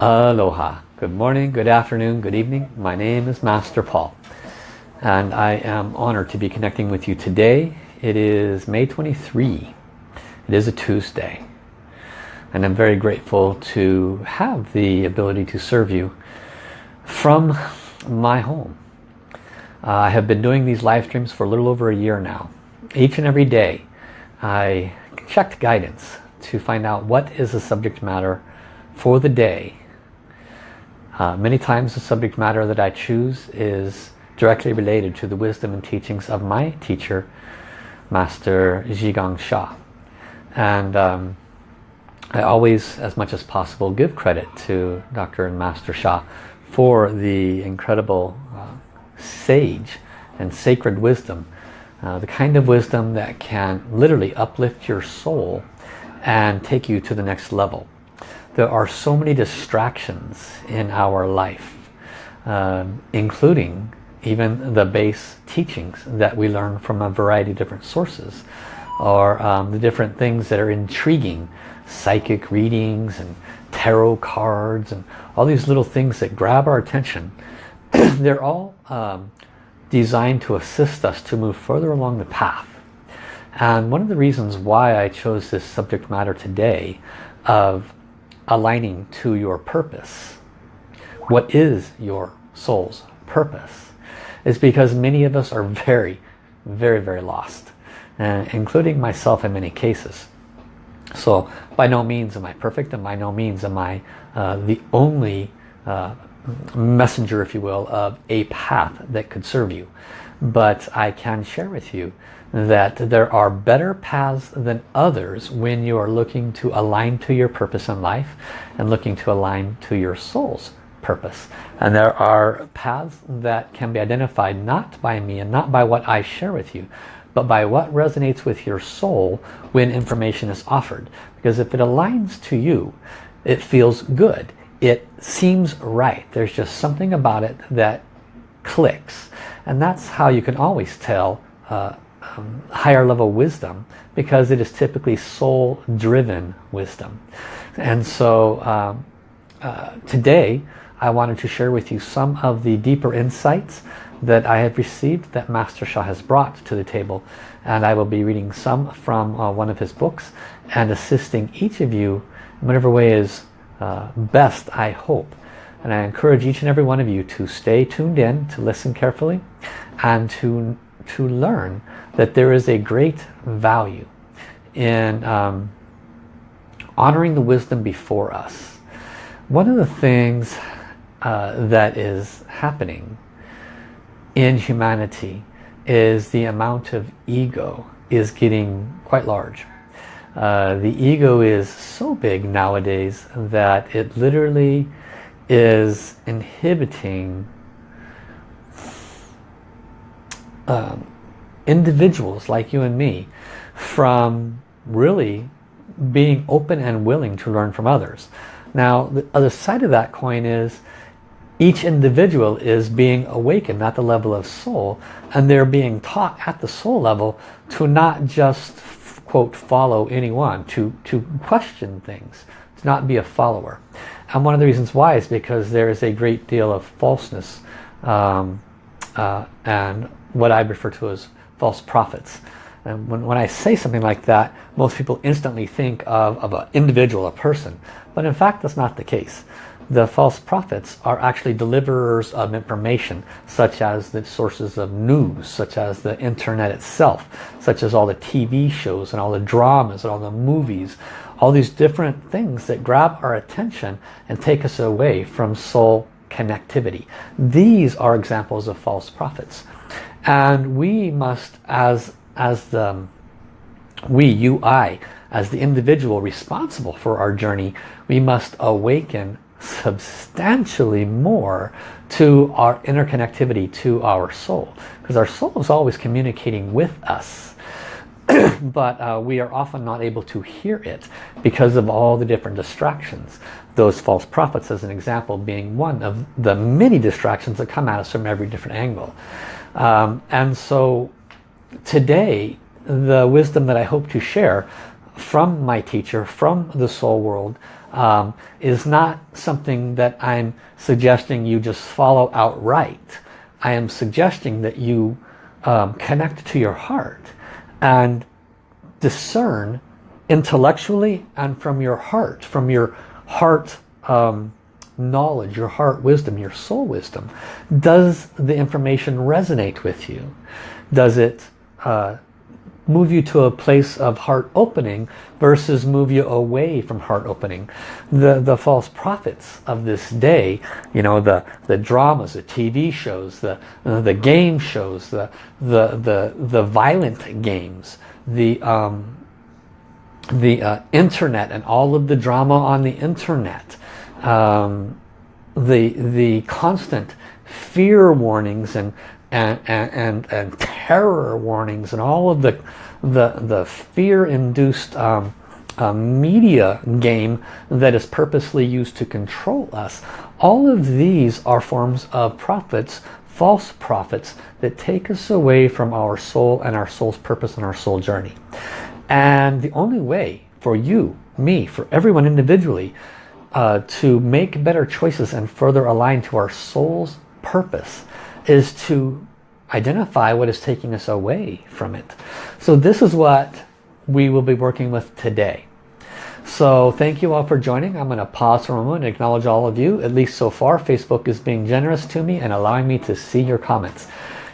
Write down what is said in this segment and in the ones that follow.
Aloha. Good morning, good afternoon, good evening. My name is Master Paul and I am honored to be connecting with you today. It is May 23. It is a Tuesday and I'm very grateful to have the ability to serve you from my home. Uh, I have been doing these live streams for a little over a year now. Each and every day I checked guidance to find out what is the subject matter for the day. Uh, many times the subject matter that I choose is directly related to the wisdom and teachings of my teacher, Master Zhigang Sha. And um, I always, as much as possible, give credit to Dr. and Master Sha for the incredible uh, sage and sacred wisdom. Uh, the kind of wisdom that can literally uplift your soul and take you to the next level. There are so many distractions in our life, uh, including even the base teachings that we learn from a variety of different sources or um, the different things that are intriguing psychic readings and tarot cards and all these little things that grab our attention. They're all um, designed to assist us to move further along the path. And one of the reasons why I chose this subject matter today of aligning to your purpose. What is your soul's purpose? Is because many of us are very, very, very lost. Uh, including myself in many cases. So by no means am I perfect and by no means am I uh, the only uh, messenger, if you will, of a path that could serve you. But I can share with you that there are better paths than others when you are looking to align to your purpose in life and looking to align to your soul's purpose. And there are paths that can be identified not by me and not by what I share with you, but by what resonates with your soul when information is offered. Because if it aligns to you, it feels good. It seems right. There's just something about it that clicks. And that's how you can always tell uh, um, higher level wisdom because it is typically soul driven wisdom. And so um, uh, today I wanted to share with you some of the deeper insights that I have received that Master Sha has brought to the table and I will be reading some from uh, one of his books and assisting each of you in whatever way is uh, best I hope and I encourage each and every one of you to stay tuned in to listen carefully and to to learn that there is a great value in um, honoring the wisdom before us one of the things uh, that is happening in humanity is the amount of ego is getting quite large. Uh, the ego is so big nowadays that it literally is inhibiting um, individuals like you and me from really being open and willing to learn from others. Now the other side of that coin is each individual is being awakened at the level of soul and they're being taught at the soul level to not just quote follow anyone to to question things to not be a follower and one of the reasons why is because there is a great deal of falseness um, uh, and what I refer to as false prophets. And when, when I say something like that most people instantly think of, of an individual a person. But in fact that's not the case. The false prophets are actually deliverers of information such as the sources of news such as the internet itself such as all the TV shows and all the dramas and all the movies. All these different things that grab our attention and take us away from soul connectivity. These are examples of false prophets and we must as as the we you I as the individual responsible for our journey we must awaken substantially more to our interconnectivity to our soul. Because our soul is always communicating with us. But uh, we are often not able to hear it because of all the different distractions. Those false prophets as an example being one of the many distractions that come at us from every different angle um, and so today the wisdom that I hope to share from my teacher from the soul world um, is not something that I'm suggesting you just follow outright. I am suggesting that you um, connect to your heart and discern intellectually and from your heart, from your heart um, knowledge, your heart wisdom, your soul wisdom. Does the information resonate with you? Does it uh, move you to a place of heart opening versus move you away from heart opening. The, the false prophets of this day, you know, the, the dramas, the TV shows, the, uh, the game shows, the, the, the, the violent games, the, um, the uh, internet and all of the drama on the internet, um, the, the constant fear warnings and and, and, and, terror warnings and all of the, the, the fear-induced um, uh, media game that is purposely used to control us. All of these are forms of prophets, false prophets, that take us away from our soul and our soul's purpose and our soul journey. And the only way for you, me, for everyone individually, uh, to make better choices and further align to our soul's purpose is to identify what is taking us away from it. So this is what we will be working with today. So thank you all for joining. I'm going to pause for a moment and acknowledge all of you. At least so far, Facebook is being generous to me and allowing me to see your comments.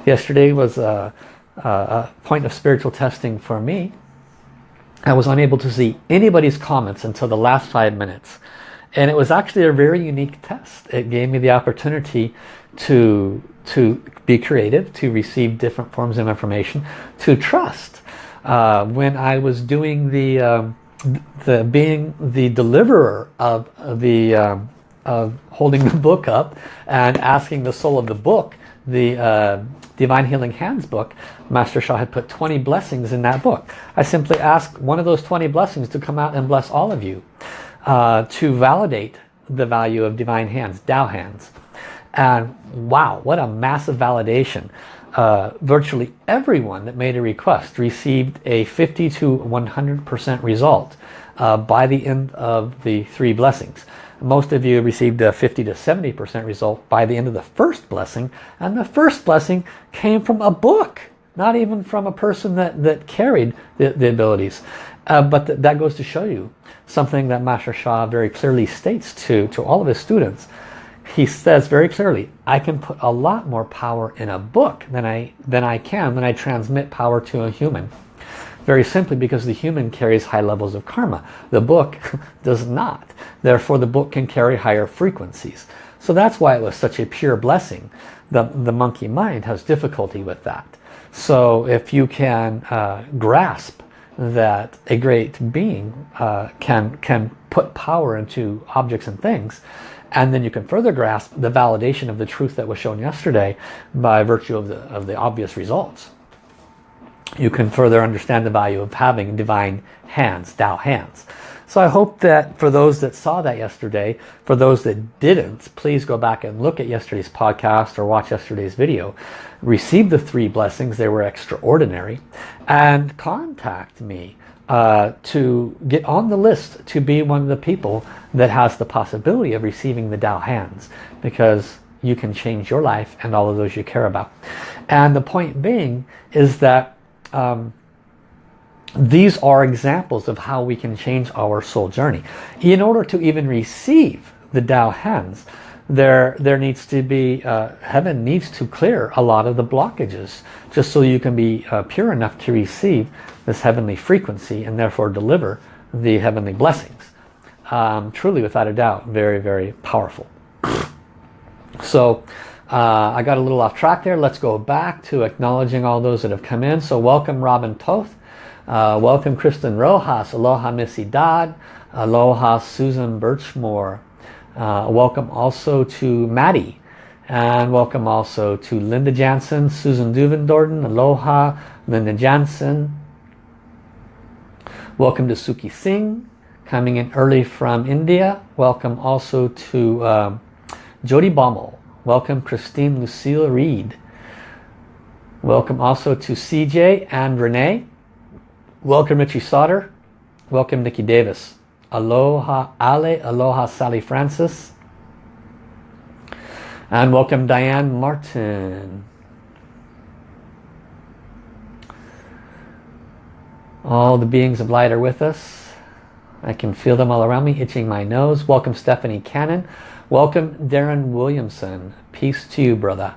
Yesterday was a, a point of spiritual testing for me. I was unable to see anybody's comments until the last five minutes. And it was actually a very unique test. It gave me the opportunity to to be creative, to receive different forms of information, to trust. Uh, when I was doing the, um, the being the deliverer of the um, of holding the book up and asking the soul of the book, the uh, Divine Healing Hands book, Master Sha had put 20 blessings in that book. I simply asked one of those 20 blessings to come out and bless all of you uh, to validate the value of Divine Hands, Tao Hands. And wow, what a massive validation. Uh, virtually everyone that made a request received a 50 to 100% result uh, by the end of the three blessings. Most of you received a 50 to 70% result by the end of the first blessing. And the first blessing came from a book, not even from a person that, that carried the, the abilities. Uh, but th that goes to show you something that Master Sha very clearly states to, to all of his students he says very clearly, I can put a lot more power in a book than I, than I can when I transmit power to a human. Very simply because the human carries high levels of karma. The book does not. Therefore the book can carry higher frequencies. So that's why it was such a pure blessing. The, the monkey mind has difficulty with that. So if you can uh, grasp that a great being uh, can, can put power into objects and things, and then you can further grasp the validation of the truth that was shown yesterday by virtue of the, of the obvious results. You can further understand the value of having divine hands, Tao hands. So I hope that for those that saw that yesterday, for those that didn't, please go back and look at yesterday's podcast or watch yesterday's video. Receive the three blessings, they were extraordinary. And contact me uh, to get on the list to be one of the people that has the possibility of receiving the Tao hands because you can change your life and all of those you care about. And the point being is that um, these are examples of how we can change our soul journey. In order to even receive the Tao hands, there there needs to be uh, heaven needs to clear a lot of the blockages just so you can be uh, pure enough to receive this heavenly frequency and therefore deliver the heavenly blessings. Um, truly without a doubt very very powerful. So uh, I got a little off track there. Let's go back to acknowledging all those that have come in. So welcome Robin Toth uh, welcome Kristen Rojas aloha Missy Dodd aloha Susan Birchmore uh, welcome also to Maddie. And welcome also to Linda Jansen, Susan Duvendorden, Aloha, Linda Jansen. Welcome to Suki Singh, coming in early from India. Welcome also to uh, Jody Baumel. Welcome Christine Lucille Reed. Welcome also to CJ and Renee. Welcome Richie Sauter. Welcome Nikki Davis. Aloha Ale, Aloha Sally Francis. And welcome Diane Martin. All the beings of light are with us. I can feel them all around me, itching my nose. Welcome Stephanie Cannon. Welcome Darren Williamson. Peace to you, brother.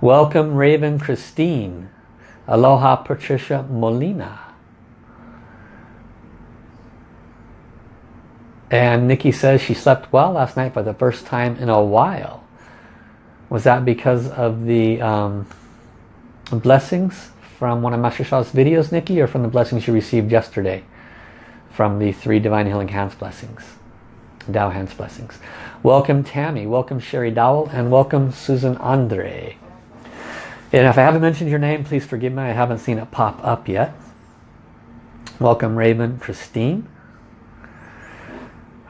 Welcome Raven Christine. Aloha Patricia Molina. And Nikki says she slept well last night for the first time in a while. Was that because of the um, blessings from one of Master Sha's videos, Nikki, or from the blessings you received yesterday from the three Divine Healing Hands blessings, Tao Hands blessings? Welcome Tammy, welcome Sherry Dowell, and welcome Susan Andre. And if I haven't mentioned your name, please forgive me. I haven't seen it pop up yet. Welcome Raven Christine.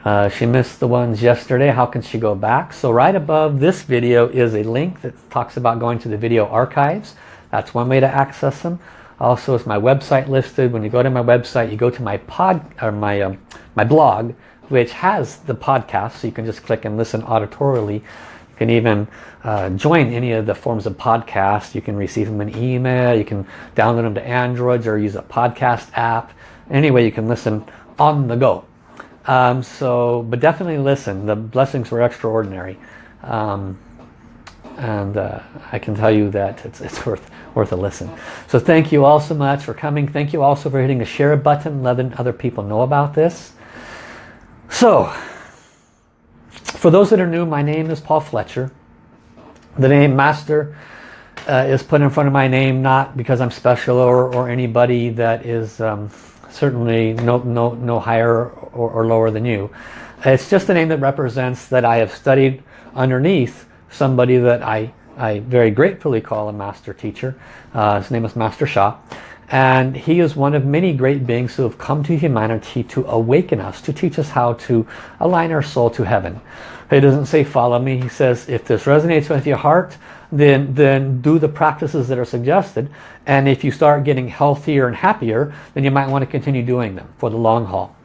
Uh, she missed the ones yesterday. How can she go back? So right above this video is a link that talks about going to the video archives. That's one way to access them. Also is my website listed. When you go to my website, you go to my pod or my um, my blog, which has the podcast. So you can just click and listen auditorily. Can even uh, join any of the forms of podcast. You can receive them in email. You can download them to Androids or use a podcast app. Anyway, you can listen on the go. Um, so, but definitely listen. The blessings were extraordinary. Um, and uh, I can tell you that it's, it's worth, worth a listen. So thank you all so much for coming. Thank you also for hitting the share button, letting other people know about this. So, for those that are new, my name is Paul Fletcher. The name Master uh, is put in front of my name not because I'm special or, or anybody that is um, certainly no, no, no higher or, or lower than you. It's just a name that represents that I have studied underneath somebody that I, I very gratefully call a master teacher. Uh, his name is Master Sha. And he is one of many great beings who have come to humanity to awaken us, to teach us how to align our soul to heaven. He doesn't say follow me. He says if this resonates with your heart, then, then do the practices that are suggested. And if you start getting healthier and happier, then you might want to continue doing them for the long haul.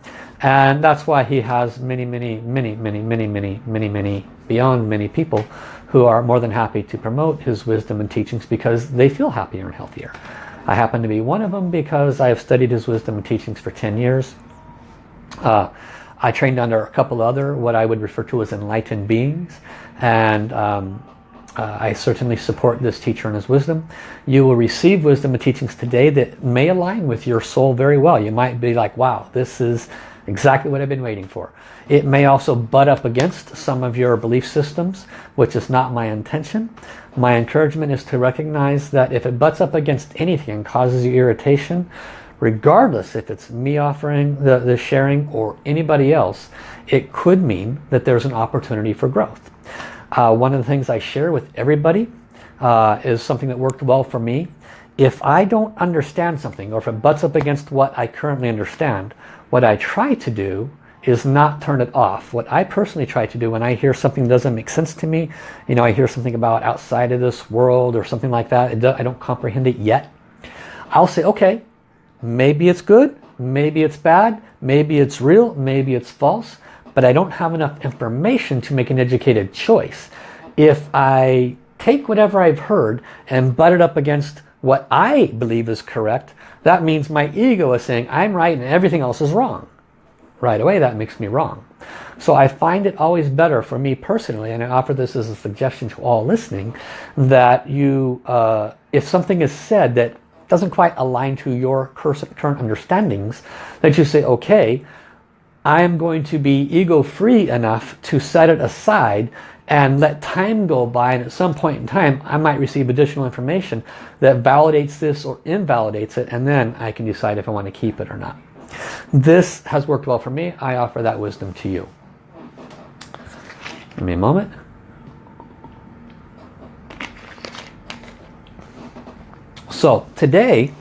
And that's why he has many, many, many, many, many, many, many, many, beyond many people who are more than happy to promote his wisdom and teachings because they feel happier and healthier. I happen to be one of them because I have studied his wisdom and teachings for 10 years. Uh, I trained under a couple other what I would refer to as enlightened beings and um, uh, I certainly support this teacher and his wisdom. You will receive wisdom and teachings today that may align with your soul very well. You might be like, wow, this is exactly what I've been waiting for. It may also butt up against some of your belief systems, which is not my intention. My encouragement is to recognize that if it butts up against anything and causes you irritation, regardless if it's me offering the, the sharing or anybody else, it could mean that there's an opportunity for growth. Uh, one of the things I share with everybody uh, is something that worked well for me. If I don't understand something or if it butts up against what I currently understand, what I try to do is not turn it off. What I personally try to do when I hear something doesn't make sense to me, you know, I hear something about outside of this world or something like that, I don't comprehend it yet. I'll say, okay, maybe it's good, maybe it's bad, maybe it's real, maybe it's false but I don't have enough information to make an educated choice. If I take whatever I've heard and butt it up against what I believe is correct, that means my ego is saying I'm right and everything else is wrong. Right away that makes me wrong. So I find it always better for me personally, and I offer this as a suggestion to all listening, that you, uh, if something is said that doesn't quite align to your current understandings, that you say, okay, I am going to be ego-free enough to set it aside and let time go by and at some point in time I might receive additional information that validates this or invalidates it and then I can decide if I want to keep it or not. This has worked well for me. I offer that wisdom to you. Give me a moment. So today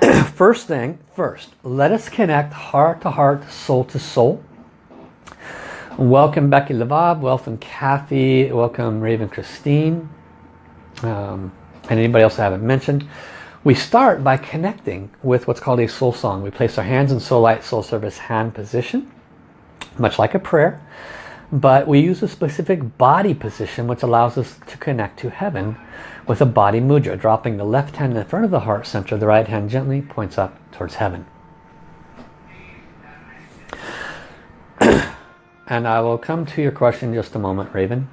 first thing first, let us connect heart to heart, soul to soul. Welcome Becky Lavab, welcome Kathy, welcome Raven Christine, um, and anybody else I haven't mentioned. We start by connecting with what's called a soul song. We place our hands in soul light, soul service hand position, much like a prayer. But we use a specific body position which allows us to connect to heaven with a body mudra, dropping the left hand in front of the heart center, the right hand gently points up towards heaven. and I will come to your question in just a moment, Raven.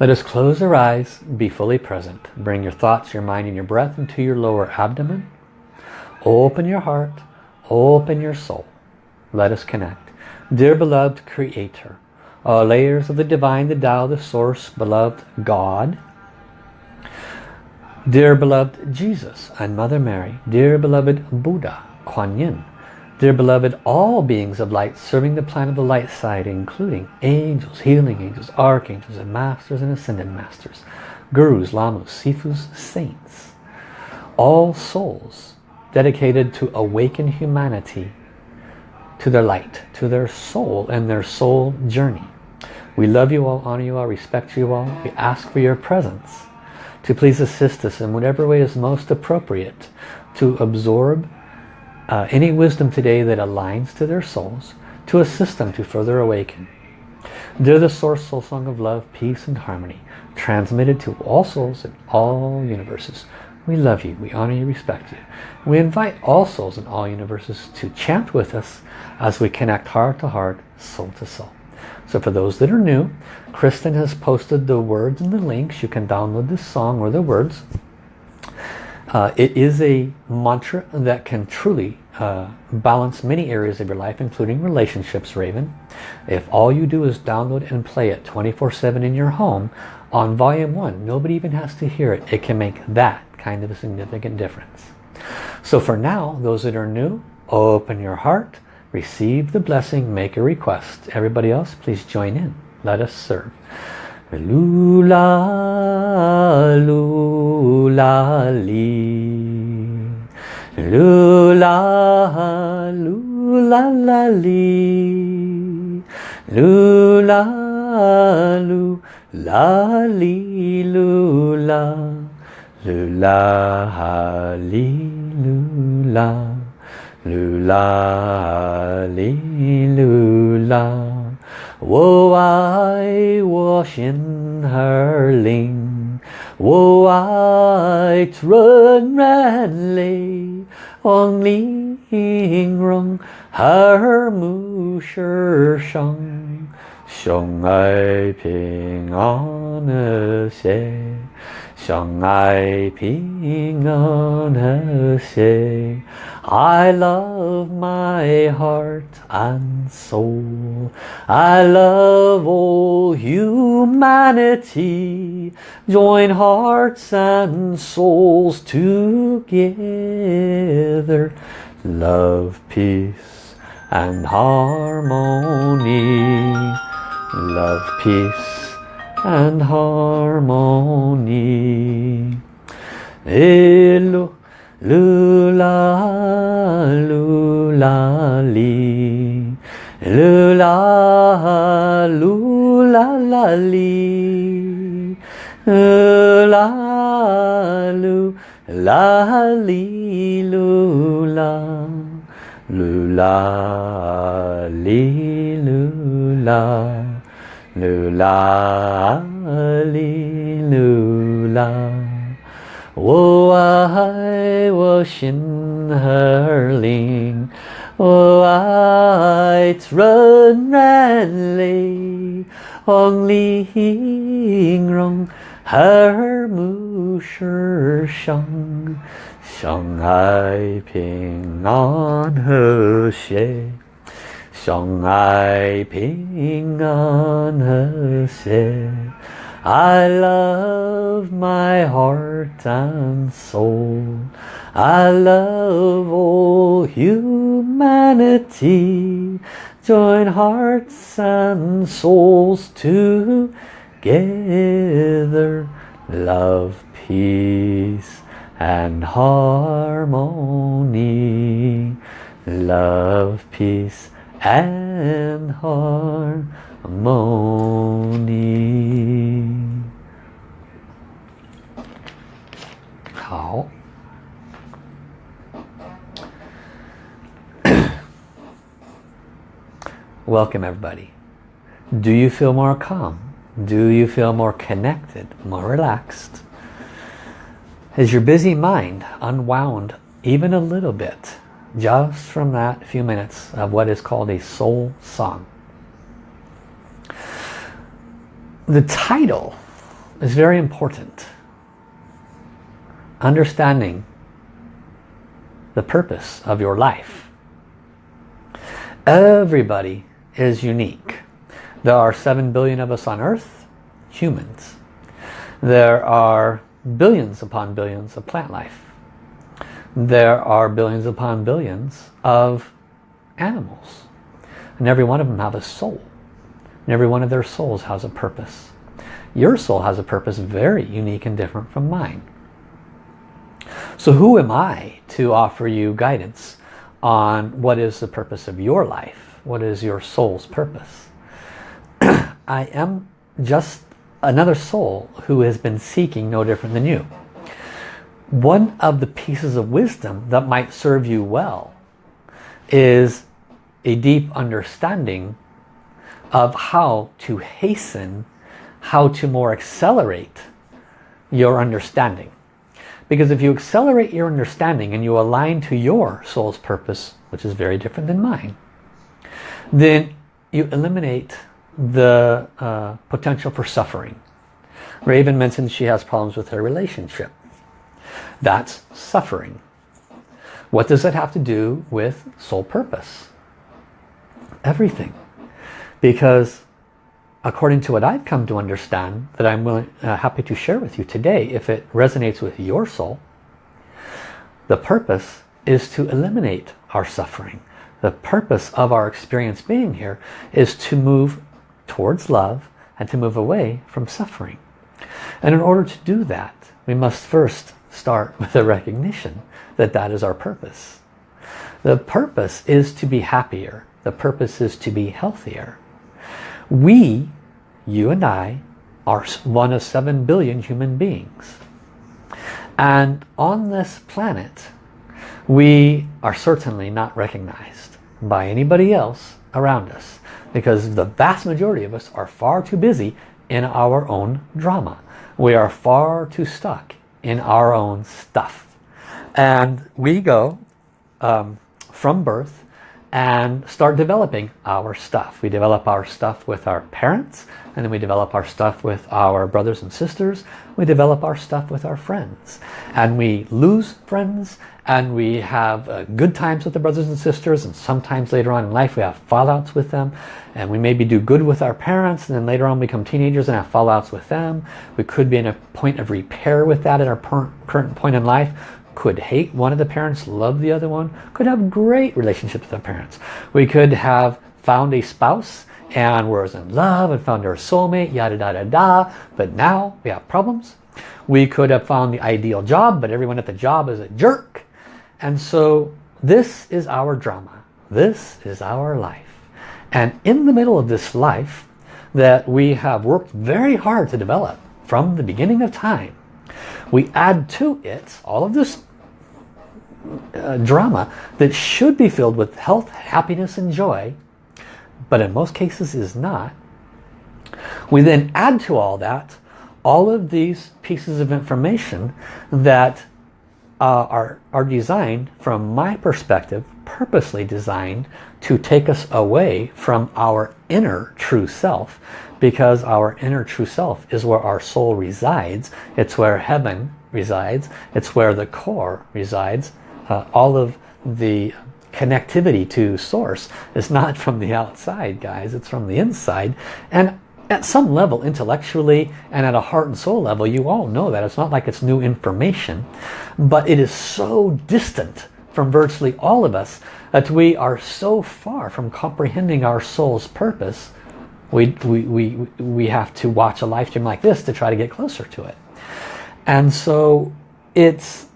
Let us close our eyes, be fully present. Bring your thoughts, your mind and your breath into your lower abdomen. Open your heart, open your soul. Let us connect. Dear beloved Creator, all layers of the divine, the Tao, the source, beloved God, dear beloved Jesus and Mother Mary, dear beloved Buddha, Kuan Yin, Dear beloved, all beings of light serving the plan of the light side, including angels, healing angels, archangels, and masters and ascended masters, gurus, lamas, sifus, saints, all souls dedicated to awaken humanity to their light, to their soul and their soul journey. We love you all, honor you all, respect you all. We ask for your presence to please assist us in whatever way is most appropriate to absorb uh, any wisdom today that aligns to their souls to assist them to further awaken. They're the source soul song of love, peace and harmony, transmitted to all souls in all universes. We love you, we honor you, respect you. We invite all souls in all universes to chant with us as we connect heart to heart, soul to soul. So for those that are new, Kristen has posted the words and the links. You can download this song or the words uh, it is a mantra that can truly uh, balance many areas of your life, including relationships, Raven. If all you do is download and play it 24-7 in your home, on volume 1, nobody even has to hear it. It can make that kind of a significant difference. So for now, those that are new, open your heart, receive the blessing, make a request. Everybody else, please join in. Let us serve. Lula, lula, li. Lula, lula, la, li. Lula, lula, li, lula. Lula lula lula lula Wo I washing her ling. Wo I run redly lay Wang ling rong her mu shi shang Xiong ai ping on a 相爱平安和谐 I love my heart and soul I love all humanity Join hearts and souls together Love, peace and harmony Love, peace and harmony. Elu, lula, lula, li. Lula, lula, la, li. La, lu, la, li, lula. Lula, li, lula. 噜啦哩噜啦，我爱我心儿灵，我爱纯然泪，望玲珑耳目世上，相爱平安和谐。相爱平安和谐 I love my heart and soul I love all humanity Join hearts and souls together Love, peace and harmony Love, peace and harmony. 好。Welcome everybody. Do you feel more calm? Do you feel more connected, more relaxed? has your busy mind unwound even a little bit just from that few minutes of what is called a soul song? The title is very important. Understanding the purpose of your life. Everybody is unique. There are 7 billion of us on earth, humans. There are billions upon billions of plant life. There are billions upon billions of animals. And every one of them have a soul. And every one of their souls has a purpose. Your soul has a purpose very unique and different from mine. So who am I to offer you guidance on what is the purpose of your life? What is your soul's purpose? I am just another soul who has been seeking no different than you. One of the pieces of wisdom that might serve you well is a deep understanding of how to hasten, how to more accelerate your understanding. Because if you accelerate your understanding and you align to your soul's purpose, which is very different than mine, then you eliminate the uh, potential for suffering. Raven mentioned she has problems with her relationship. That's suffering. What does that have to do with soul purpose? Everything. Because according to what I've come to understand, that I'm willing, uh, happy to share with you today, if it resonates with your soul, the purpose is to eliminate our suffering. The purpose of our experience being here is to move towards love and to move away from suffering. And in order to do that, we must first start with a recognition that that is our purpose. The purpose is to be happier. The purpose is to be healthier. We, you and I, are one of seven billion human beings. And on this planet, we are certainly not recognized by anybody else around us because the vast majority of us are far too busy in our own drama. We are far too stuck in our own stuff. And we go um, from birth and start developing our stuff. We develop our stuff with our parents and then we develop our stuff with our brothers and sisters. We develop our stuff with our friends. And we lose friends and we have uh, good times with the brothers and sisters and sometimes later on in life we have fallouts with them and we maybe do good with our parents and then later on we become teenagers and have fallouts with them. We could be in a point of repair with that at our current point in life could hate one of the parents, love the other one, could have great relationships with our parents. We could have found a spouse and was in love and found our soulmate, yada da da da, but now we have problems. We could have found the ideal job, but everyone at the job is a jerk. And so this is our drama. This is our life. And in the middle of this life that we have worked very hard to develop from the beginning of time, we add to it all of this uh, drama that should be filled with health, happiness and joy, but in most cases is not. We then add to all that all of these pieces of information that uh, are, are designed, from my perspective, purposely designed to take us away from our inner true self because our inner true self is where our soul resides. It's where heaven resides. It's where the core resides uh, all of the connectivity to source is not from the outside guys. It's from the inside. And at some level intellectually and at a heart and soul level you all know that. It's not like it's new information but it is so distant from virtually all of us that we are so far from comprehending our soul's purpose we, we, we, we have to watch a live stream like this to try to get closer to it. And so it's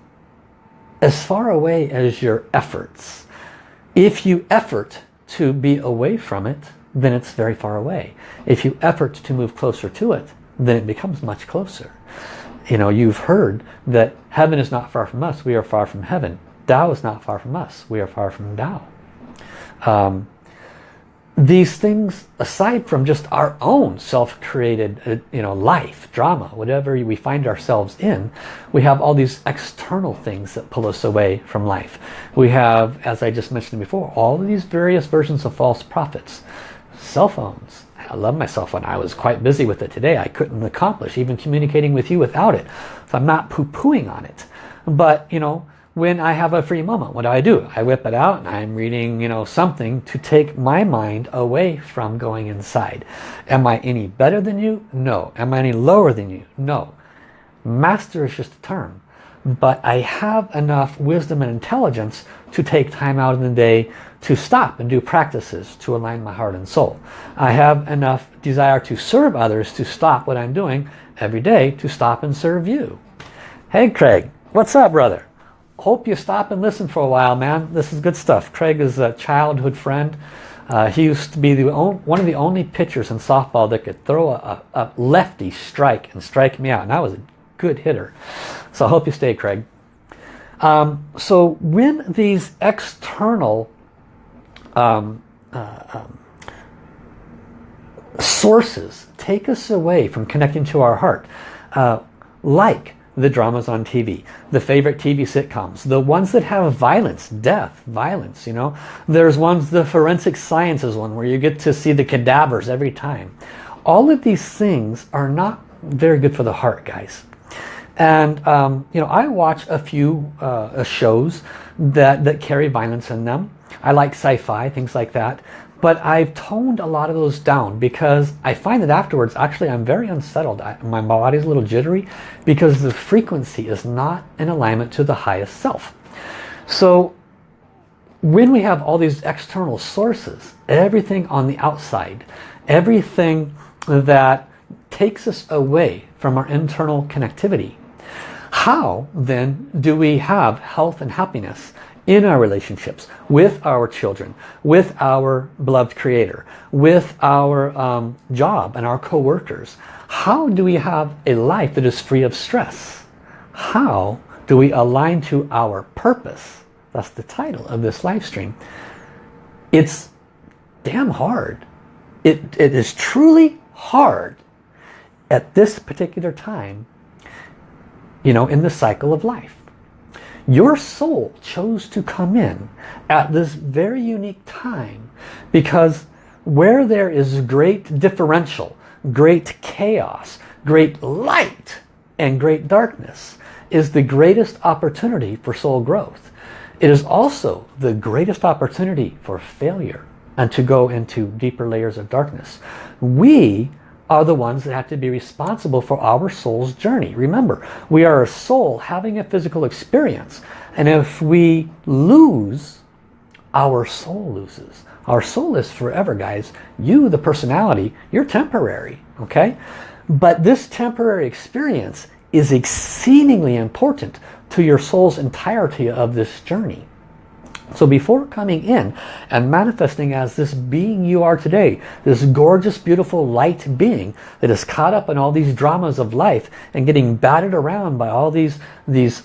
as far away as your efforts. If you effort to be away from it, then it's very far away. If you effort to move closer to it, then it becomes much closer. you know, you've heard that heaven is not far from us. We are far from heaven. Tao is not far from us. We are far from Tao. Um, these things, aside from just our own self-created uh, you know, life, drama, whatever we find ourselves in, we have all these external things that pull us away from life. We have, as I just mentioned before, all of these various versions of false prophets. Cell phones. I love my cell phone. I was quite busy with it today. I couldn't accomplish even communicating with you without it. So I'm not poo-pooing on it. But, you know, when I have a free moment. What do I do? I whip it out and I'm reading, you know, something to take my mind away from going inside. Am I any better than you? No. Am I any lower than you? No. Master is just a term. But I have enough wisdom and intelligence to take time out in the day to stop and do practices to align my heart and soul. I have enough desire to serve others to stop what I'm doing every day to stop and serve you. Hey Craig, what's up brother? Hope you stop and listen for a while, man. This is good stuff. Craig is a childhood friend. Uh, he used to be the one of the only pitchers in softball that could throw a, a, lefty strike and strike me out. And I was a good hitter. So I hope you stay, Craig. Um, so when these external um, uh, um, sources take us away from connecting to our heart, uh, like the dramas on TV, the favorite TV sitcoms, the ones that have violence, death, violence, you know. There's ones, the forensic sciences one, where you get to see the cadavers every time. All of these things are not very good for the heart, guys. And, um, you know, I watch a few uh, shows that, that carry violence in them. I like sci-fi, things like that. But I've toned a lot of those down because I find that afterwards, actually, I'm very unsettled. I, my body's a little jittery because the frequency is not in alignment to the highest self. So when we have all these external sources, everything on the outside, everything that takes us away from our internal connectivity, how then do we have health and happiness in our relationships with our children, with our beloved creator, with our um, job and our co-workers. How do we have a life that is free of stress? How do we align to our purpose? That's the title of this live stream. It's damn hard. It, it is truly hard at this particular time, you know, in the cycle of life. Your soul chose to come in at this very unique time because where there is great differential, great chaos, great light, and great darkness is the greatest opportunity for soul growth. It is also the greatest opportunity for failure and to go into deeper layers of darkness. We are the ones that have to be responsible for our soul's journey. Remember, we are a soul having a physical experience. And if we lose, our soul loses. Our soul is forever, guys. You, the personality, you're temporary, okay? But this temporary experience is exceedingly important to your soul's entirety of this journey. So before coming in and manifesting as this being you are today, this gorgeous, beautiful light being that is caught up in all these dramas of life and getting battered around by all these, these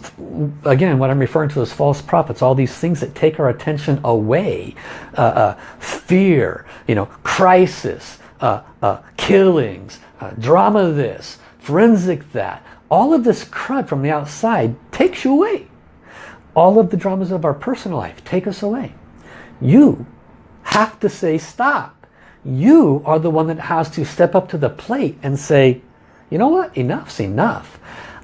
again, what I'm referring to as false prophets, all these things that take our attention away, uh, uh, fear, you know, crisis, uh, uh killings, uh, drama this, forensic that, all of this crud from the outside takes you away all of the dramas of our personal life take us away. You have to say stop. You are the one that has to step up to the plate and say, you know what, enough's enough.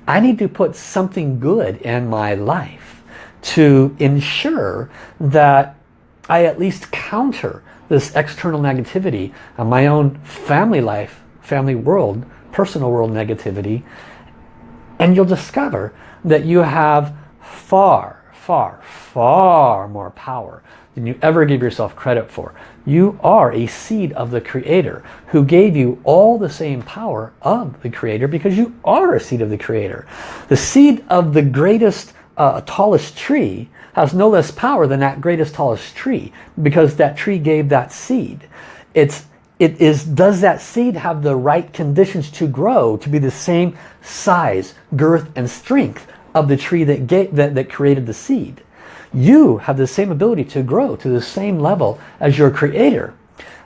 I need to put something good in my life to ensure that I at least counter this external negativity of my own family life, family world, personal world negativity. And you'll discover that you have far far, far more power than you ever give yourself credit for. You are a seed of the Creator who gave you all the same power of the Creator because you are a seed of the Creator. The seed of the greatest, uh, tallest tree has no less power than that greatest, tallest tree because that tree gave that seed. It's it is, does that seed have the right conditions to grow, to be the same size, girth, and strength of the tree that, gave, that, that created the seed? You have the same ability to grow to the same level as your creator.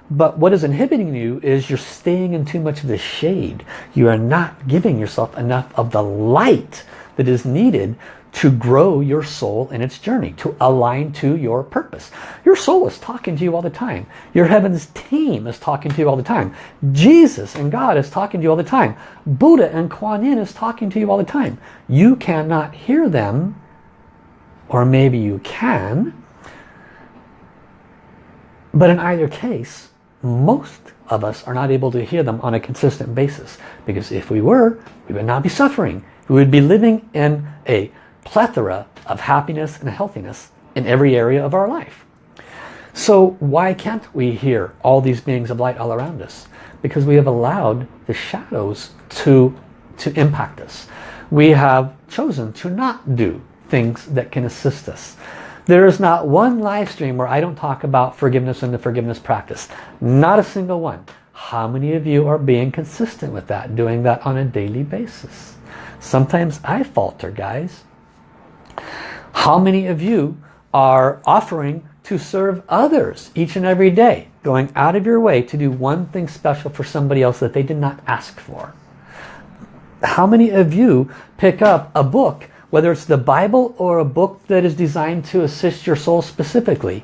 But what is inhibiting you is you're staying in too much of the shade. You are not giving yourself enough of the light that is needed to grow your soul in its journey, to align to your purpose. Your soul is talking to you all the time. Your heaven's team is talking to you all the time. Jesus and God is talking to you all the time. Buddha and Kuan Yin is talking to you all the time. You cannot hear them, or maybe you can, but in either case, most of us are not able to hear them on a consistent basis. Because if we were, we would not be suffering. We would be living in a plethora of happiness and healthiness in every area of our life. So why can't we hear all these beings of light all around us? Because we have allowed the shadows to, to impact us. We have chosen to not do things that can assist us. There is not one live stream where I don't talk about forgiveness and the forgiveness practice. Not a single one. How many of you are being consistent with that, doing that on a daily basis? Sometimes I falter, guys. How many of you are offering to serve others each and every day? Going out of your way to do one thing special for somebody else that they did not ask for. How many of you pick up a book, whether it's the Bible or a book that is designed to assist your soul specifically,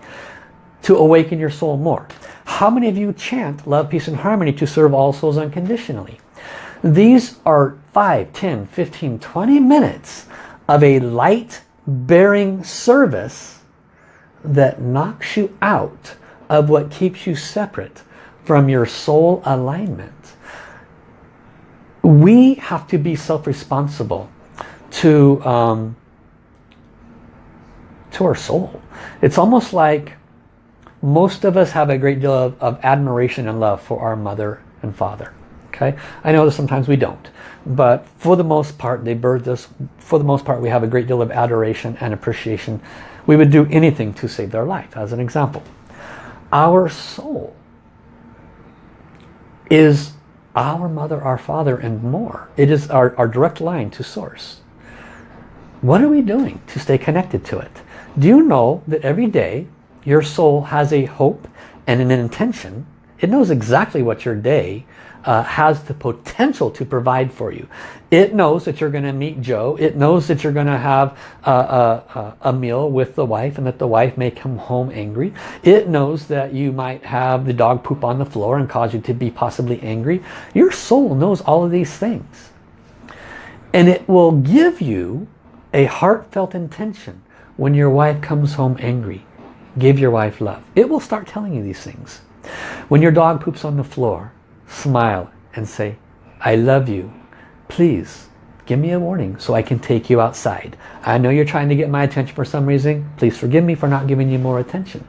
to awaken your soul more? How many of you chant love, peace, and harmony to serve all souls unconditionally? These are 5, 10, 15, 20 minutes of a light bearing service that knocks you out of what keeps you separate from your soul alignment. We have to be self-responsible to, um, to our soul. It's almost like most of us have a great deal of, of admiration and love for our mother and father. Okay, I know that sometimes we don't, but for the most part, they birthed us. For the most part, we have a great deal of adoration and appreciation. We would do anything to save their life, as an example. Our soul is our mother, our father, and more. It is our, our direct line to source. What are we doing to stay connected to it? Do you know that every day your soul has a hope and an intention? It knows exactly what your day uh, has the potential to provide for you. It knows that you're going to meet Joe. It knows that you're going to have a, a, a, meal with the wife and that the wife may come home angry. It knows that you might have the dog poop on the floor and cause you to be possibly angry. Your soul knows all of these things. And it will give you a heartfelt intention when your wife comes home angry. Give your wife love. It will start telling you these things. When your dog poops on the floor, smile and say, I love you. Please give me a warning so I can take you outside. I know you're trying to get my attention for some reason. Please forgive me for not giving you more attention.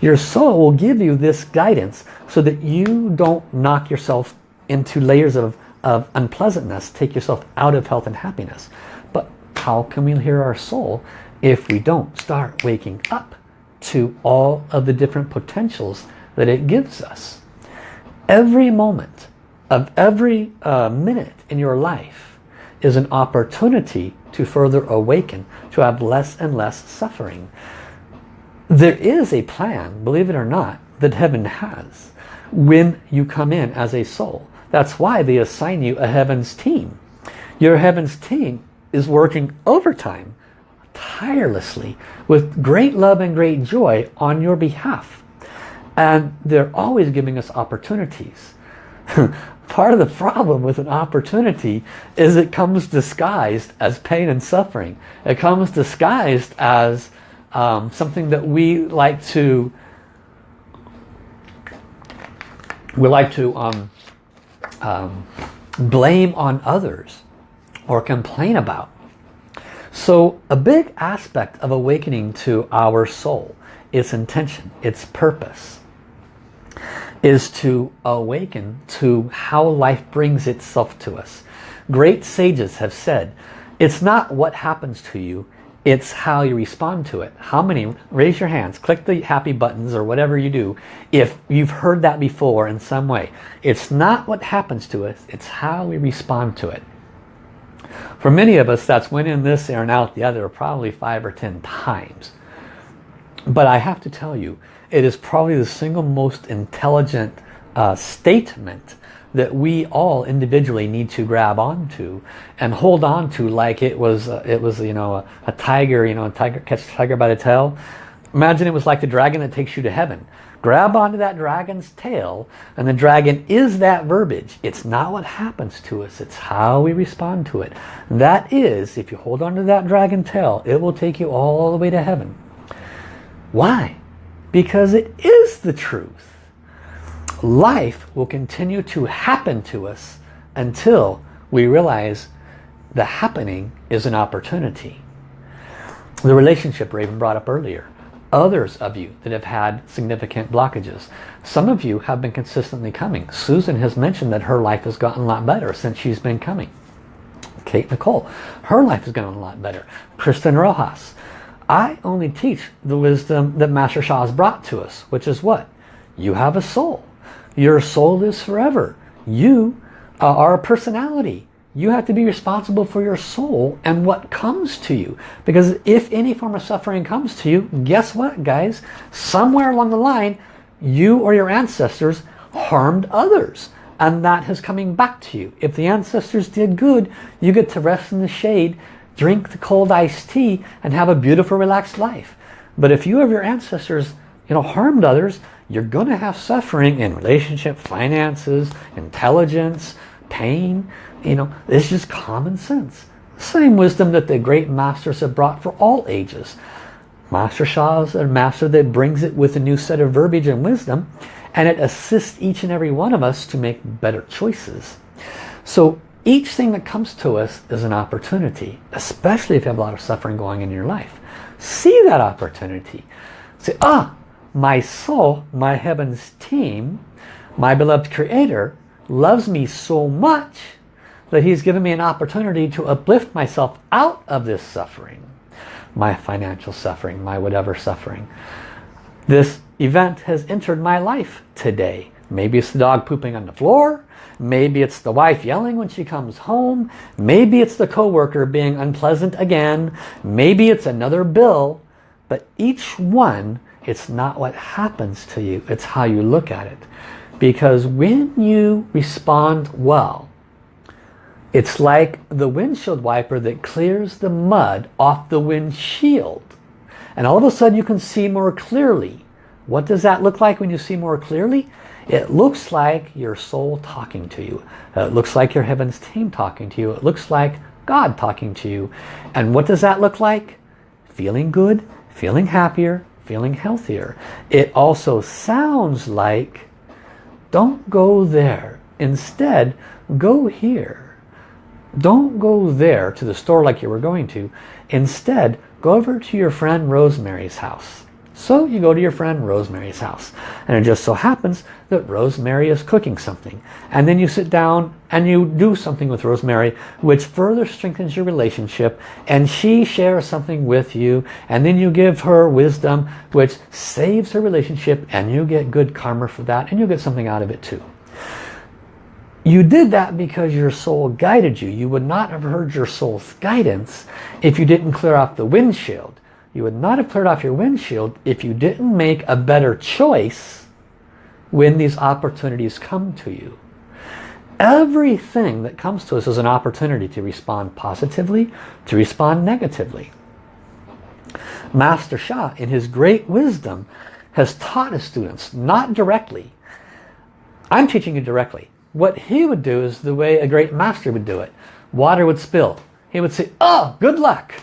Your soul will give you this guidance so that you don't knock yourself into layers of, of unpleasantness, take yourself out of health and happiness. But how can we hear our soul if we don't start waking up to all of the different potentials that it gives us? Every moment of every uh, minute in your life is an opportunity to further awaken, to have less and less suffering. There is a plan, believe it or not, that heaven has when you come in as a soul. That's why they assign you a heavens team. Your heavens team is working overtime, tirelessly, with great love and great joy on your behalf. And they're always giving us opportunities. Part of the problem with an opportunity is it comes disguised as pain and suffering. It comes disguised as um, something that we like to we like to um, um, blame on others or complain about. So a big aspect of awakening to our soul, its intention, its purpose, is to awaken to how life brings itself to us. Great sages have said, it's not what happens to you, It's how you respond to it. How many, raise your hands, click the happy buttons or whatever you do if you've heard that before in some way. It's not what happens to us, it's how we respond to it. For many of us, that's went in this and out the other probably five or ten times. But I have to tell you, it is probably the single most intelligent uh, statement that we all individually need to grab onto and hold on to like it was uh, it was you know a, a, tiger you know a tiger catch a tiger by the tail. Imagine it was like the dragon that takes you to heaven. Grab onto that dragon's tail and the dragon is that verbiage. It's not what happens to us. It's how we respond to it. That is if you hold on to that dragon tail it will take you all the way to heaven. Why because it is the truth life will continue to happen to us until we realize the happening is an opportunity. The relationship Raven brought up earlier. Others of you that have had significant blockages. Some of you have been consistently coming. Susan has mentioned that her life has gotten a lot better since she's been coming. Kate Nicole, her life has gotten a lot better. Kristen Rojas. I only teach the wisdom that Master Sha has brought to us, which is what? You have a soul. Your soul is forever. You uh, are a personality. You have to be responsible for your soul and what comes to you. Because if any form of suffering comes to you, guess what guys? Somewhere along the line, you or your ancestors harmed others. And that is coming back to you. If the ancestors did good, you get to rest in the shade, drink the cold iced tea, and have a beautiful relaxed life. But if you or your ancestors you know, harmed others, you're going to have suffering in relationship, finances, intelligence, pain. You know, it's just common sense. Same wisdom that the great masters have brought for all ages. Master Sha is a master that brings it with a new set of verbiage and wisdom and it assists each and every one of us to make better choices. So each thing that comes to us is an opportunity, especially if you have a lot of suffering going in your life. See that opportunity. Say, ah, my soul, my heavens team, my beloved creator, loves me so much that he's given me an opportunity to uplift myself out of this suffering. My financial suffering, my whatever suffering. This event has entered my life today. Maybe it's the dog pooping on the floor. Maybe it's the wife yelling when she comes home. Maybe it's the coworker being unpleasant again. Maybe it's another bill. But each one it's not what happens to you, it's how you look at it. Because when you respond well, it's like the windshield wiper that clears the mud off the windshield. And all of a sudden you can see more clearly. What does that look like when you see more clearly? It looks like your soul talking to you. It looks like your heavens team talking to you. It looks like God talking to you. And what does that look like? Feeling good, feeling happier, feeling healthier. It also sounds like, don't go there. Instead, go here. Don't go there to the store like you were going to. Instead, go over to your friend Rosemary's house. So you go to your friend Rosemary's house. And it just so happens that Rosemary is cooking something. And then you sit down and you do something with Rosemary which further strengthens your relationship. And she shares something with you. And then you give her wisdom which saves her relationship. And you get good karma for that. And you get something out of it too. You did that because your soul guided you. You would not have heard your soul's guidance if you didn't clear off the windshield. You would not have cleared off your windshield if you didn't make a better choice when these opportunities come to you. Everything that comes to us is an opportunity to respond positively, to respond negatively. Master Sha, in his great wisdom, has taught his students, not directly. I'm teaching you directly. What he would do is the way a great master would do it. Water would spill. He would say, oh, good luck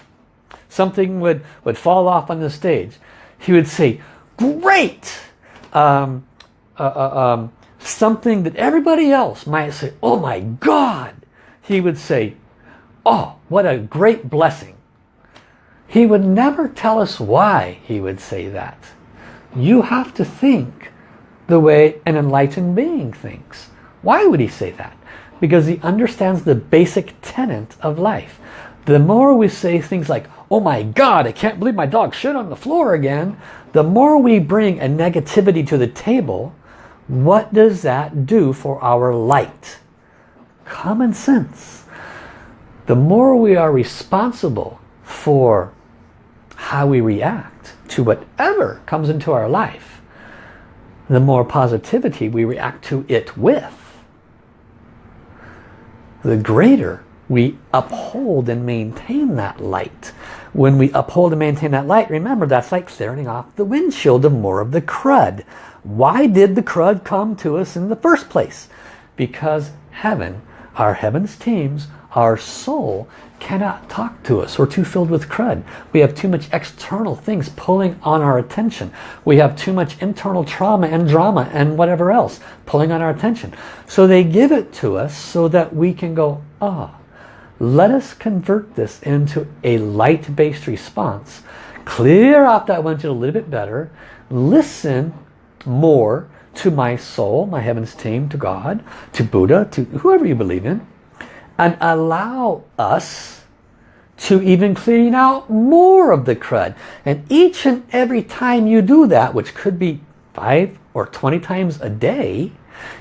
something would, would fall off on the stage, he would say, great! Um, uh, uh, um, something that everybody else might say, oh my God! He would say, oh, what a great blessing. He would never tell us why he would say that. You have to think the way an enlightened being thinks. Why would he say that? Because he understands the basic tenet of life The more we say things like, oh my God, I can't believe my dog shit on the floor again. The more we bring a negativity to the table, what does that do for our light? Common sense. The more we are responsible for how we react to whatever comes into our life, the more positivity we react to it with, the greater we uphold and maintain that light. When we uphold and maintain that light, remember that's like clearing off the windshield of more of the crud. Why did the crud come to us in the first place? Because heaven, our heavens teams, our soul cannot talk to us. We're too filled with crud. We have too much external things pulling on our attention. We have too much internal trauma and drama and whatever else pulling on our attention. So they give it to us so that we can go, ah, let us convert this into a light-based response. Clear off that windshield a little bit better. Listen more to my soul, my heavens team, to God, to Buddha, to whoever you believe in and allow us to even clean out more of the crud. And each and every time you do that, which could be five or 20 times a day,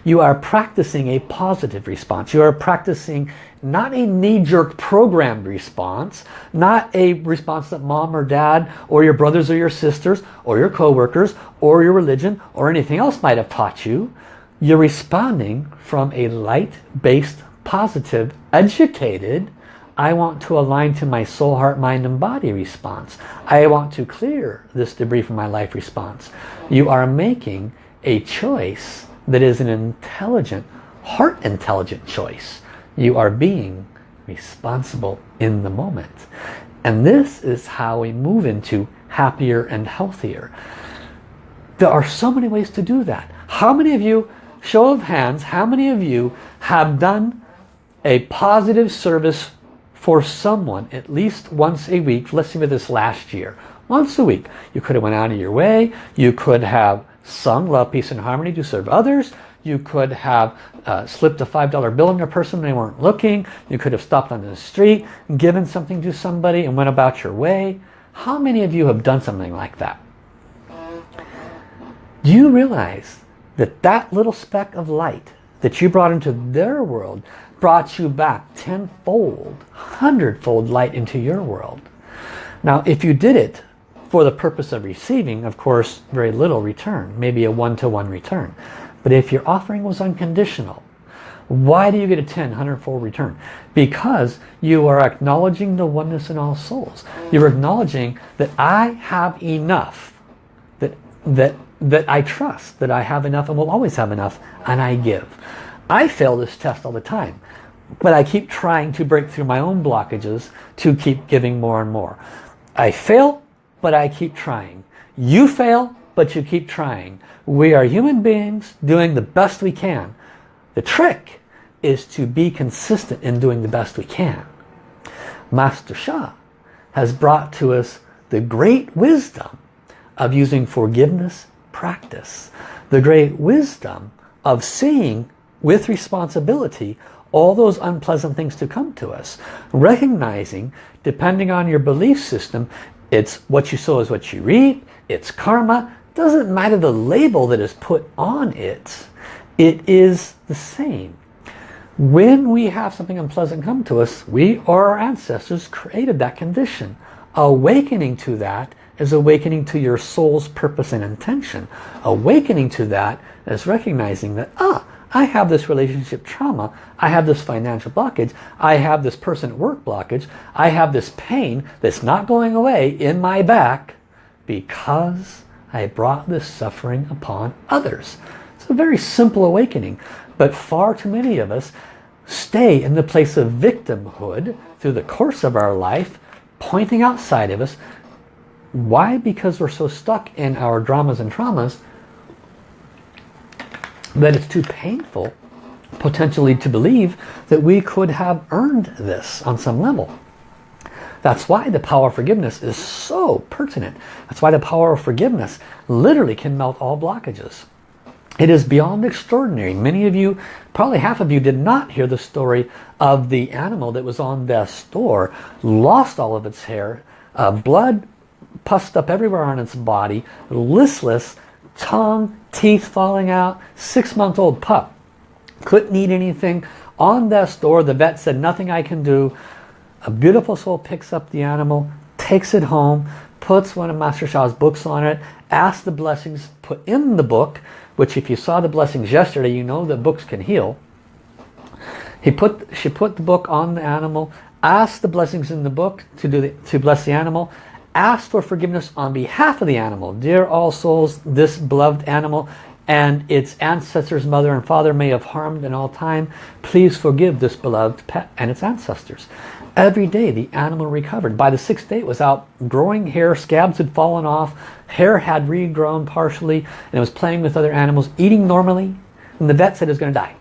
you are practicing a positive response. You are practicing not a knee-jerk programmed response, not a response that mom or dad or your brothers or your sisters or your co-workers or your religion or anything else might have taught you. You're responding from a light-based positive, educated, I want to align to my soul, heart, mind, and body response. I want to clear this debris from my life response. You are making a choice that is an intelligent, heart intelligent choice. You are being responsible in the moment. And this is how we move into happier and healthier. There are so many ways to do that. How many of you, show of hands, how many of you have done a positive service for someone at least once a week. Let's see with this last year. Once a week. You could have went out of your way. You could have sung Love, Peace and Harmony to serve others. You could have uh, slipped a $5 bill in a person they weren't looking. You could have stopped on the street, given something to somebody and went about your way. How many of you have done something like that? Do you realize that that little speck of light that you brought into their world brought you back tenfold, hundredfold light into your world. Now, if you did it for the purpose of receiving, of course, very little return, maybe a one-to-one -one return. But if your offering was unconditional, why do you get a 10, 100-fold return? Because you are acknowledging the oneness in all souls. You're acknowledging that I have enough, that, that, that I trust, that I have enough and will always have enough, and I give. I fail this test all the time. But I keep trying to break through my own blockages to keep giving more and more. I fail, but I keep trying. You fail, but you keep trying. We are human beings doing the best we can. The trick is to be consistent in doing the best we can. Master Sha has brought to us the great wisdom of using forgiveness practice. The great wisdom of seeing with responsibility all those unpleasant things to come to us. Recognizing, depending on your belief system, it's what you sow is what you reap, it's karma, doesn't matter the label that is put on it, it is the same. When we have something unpleasant come to us, we or our ancestors created that condition. Awakening to that is awakening to your soul's purpose and intention. Awakening to that is recognizing that, ah, I have this relationship trauma. I have this financial blockage. I have this person at work blockage. I have this pain that's not going away in my back because I brought this suffering upon others. It's a very simple awakening. But far too many of us stay in the place of victimhood through the course of our life, pointing outside of us. Why? Because we're so stuck in our dramas and traumas that it's too painful potentially to believe that we could have earned this on some level. That's why the power of forgiveness is so pertinent. That's why the power of forgiveness literally can melt all blockages. It is beyond extraordinary. Many of you, probably half of you, did not hear the story of the animal that was on the store, lost all of its hair, uh, blood pussed up everywhere on its body, listless, tongue, teeth falling out, six-month-old pup. Couldn't eat anything. On the store, the vet said, nothing I can do. A beautiful soul picks up the animal, takes it home, puts one of Master Sha's books on it, asks the blessings put in the book, which if you saw the blessings yesterday, you know that books can heal. He put, she put the book on the animal, asked the blessings in the book to, do the, to bless the animal, asked for forgiveness on behalf of the animal. Dear all souls, this beloved animal and its ancestors, mother and father may have harmed in all time. Please forgive this beloved pet and its ancestors. Every day the animal recovered. By the sixth day it was out growing hair, scabs had fallen off, hair had regrown partially, and it was playing with other animals, eating normally, and the vet said it was going to die.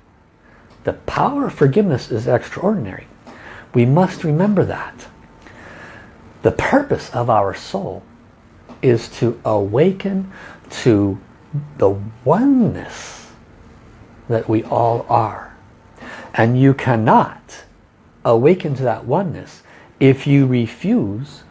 The power of forgiveness is extraordinary. We must remember that. The purpose of our soul is to awaken to the oneness that we all are. And you cannot awaken to that oneness if you refuse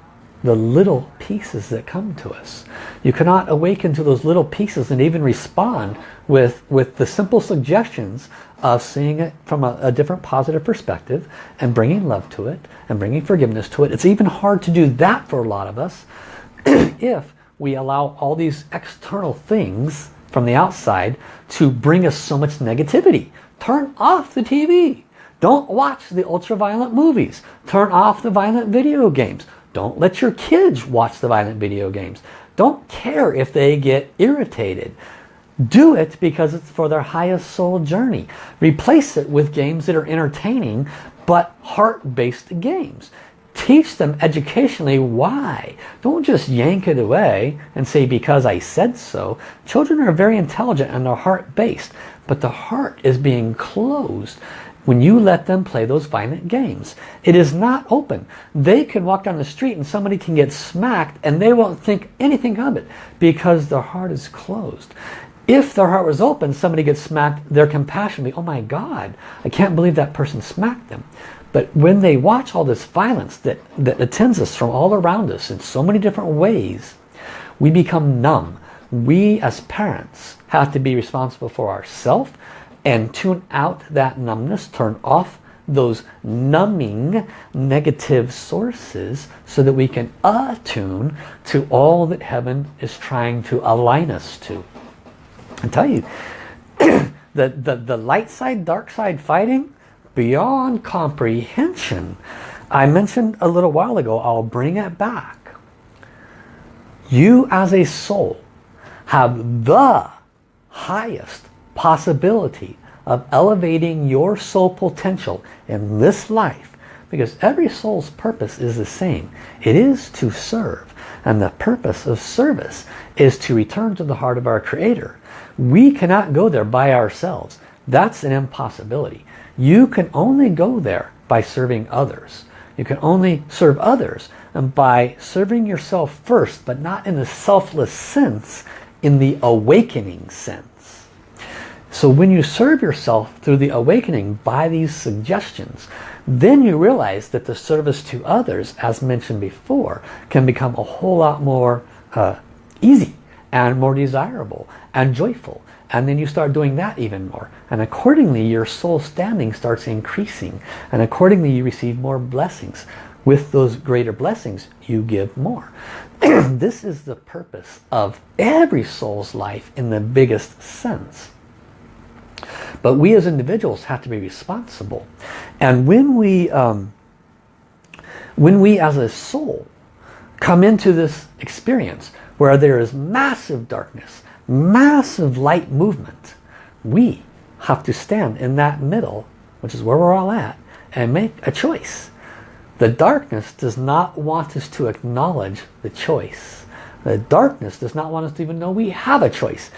the little pieces that come to us. You cannot awaken to those little pieces and even respond with, with the simple suggestions of seeing it from a, a, different positive perspective and bringing love to it and bringing forgiveness to it. It's even hard to do that for a lot of us if we allow all these external things from the outside to bring us so much negativity. Turn off the TV. Don't watch the ultra-violent movies. Turn off the violent video games. Don't let your kids watch the violent video games. Don't care if they get irritated. Do it because it's for their highest soul journey. Replace it with games that are entertaining but heart-based games. Teach them educationally why. Don't just yank it away and say because I said so. Children are very intelligent and they're heart-based, but the heart is being closed when you let them play those violent games. It is not open. They can walk down the street and somebody can get smacked and they won't think anything of it because their heart is closed. If their heart was open, somebody gets smacked, their compassion will be, oh my God, I can't believe that person smacked them. But when they watch all this violence that, that attends us from all around us in so many different ways, we become numb. We as parents have to be responsible for ourselves and tune out that numbness, turn off those numbing negative sources so that we can attune to all that heaven is trying to align us to. I tell you, the, the, the light side, dark side fighting, beyond comprehension. I mentioned a little while ago, I'll bring it back. You as a soul have the highest possibility of elevating your soul potential in this life because every soul's purpose is the same. It is to serve and the purpose of service is to return to the heart of our Creator. We cannot go there by ourselves. That's an impossibility. You can only go there by serving others. You can only serve others and by serving yourself first, but not in the selfless sense, in the awakening sense. So when you serve yourself through the awakening by these suggestions, then you realize that the service to others, as mentioned before, can become a whole lot more uh, easy and more desirable and joyful. And then you start doing that even more. And accordingly your soul standing starts increasing. And accordingly you receive more blessings. With those greater blessings you give more. This is the purpose of every soul's life in the biggest sense but we as individuals have to be responsible and when we um, when we as a soul come into this experience where there is massive darkness massive light movement. We have to stand in that middle, which is where we're all at, and make a choice. The darkness does not want us to acknowledge the choice. The darkness does not want us to even know we have a choice.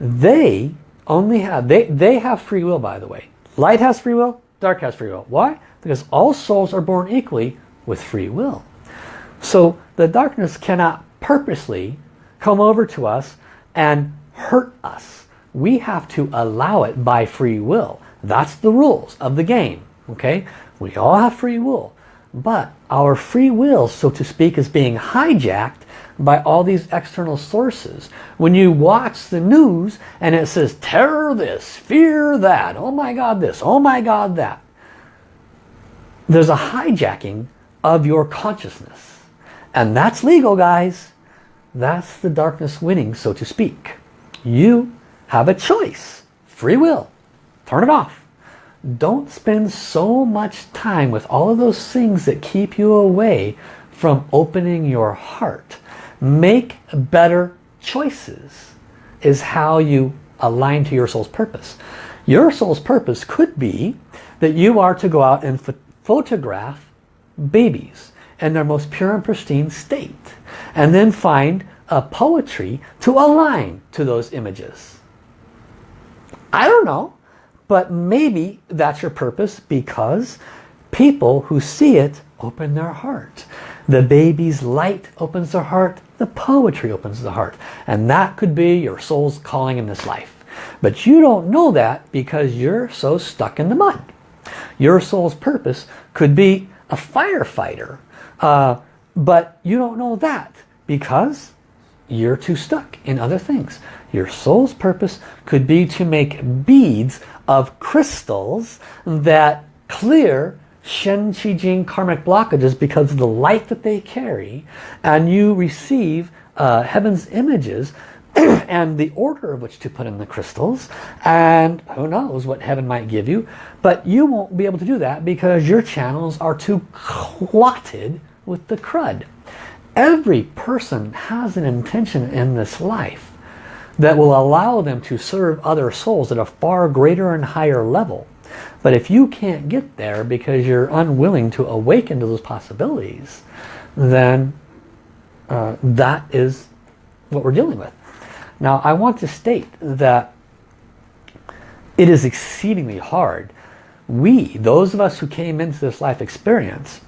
They only have, they, they have free will by the way. Light has free will, dark has free will. Why? Because all souls are born equally with free will. So the darkness cannot purposely come over to us and hurt us we have to allow it by free will. That's the rules of the game. Okay, We all have free will. But our free will, so to speak, is being hijacked by all these external sources. When you watch the news and it says terror this, fear that, oh my god this, oh my god that. There's a hijacking of your consciousness. And that's legal guys. That's the darkness winning so to speak. You have a choice. Free will. Turn it off. Don't spend so much time with all of those things that keep you away from opening your heart. Make better choices is how you align to your soul's purpose. Your soul's purpose could be that you are to go out and ph photograph babies in their most pure and pristine state and then find a poetry to align to those images. I don't know, but maybe that's your purpose because people who see it open their heart. The baby's light opens their heart, the poetry opens the heart. And that could be your soul's calling in this life. But you don't know that because you're so stuck in the mud. Your soul's purpose could be a firefighter. Uh, but you don't know that because you're too stuck in other things. Your soul's purpose could be to make beads of crystals that clear Shen, Qi, Jing karmic blockages because of the light that they carry and you receive uh, heaven's images and the order of which to put in the crystals and who knows what heaven might give you but you won't be able to do that because your channels are too clotted with the crud every person has an intention in this life that will allow them to serve other souls at a far greater and higher level. But if you can't get there because you're unwilling to awaken to those possibilities, then uh, that is what we're dealing with. Now I want to state that it is exceedingly hard. We, those of us who came into this life experience,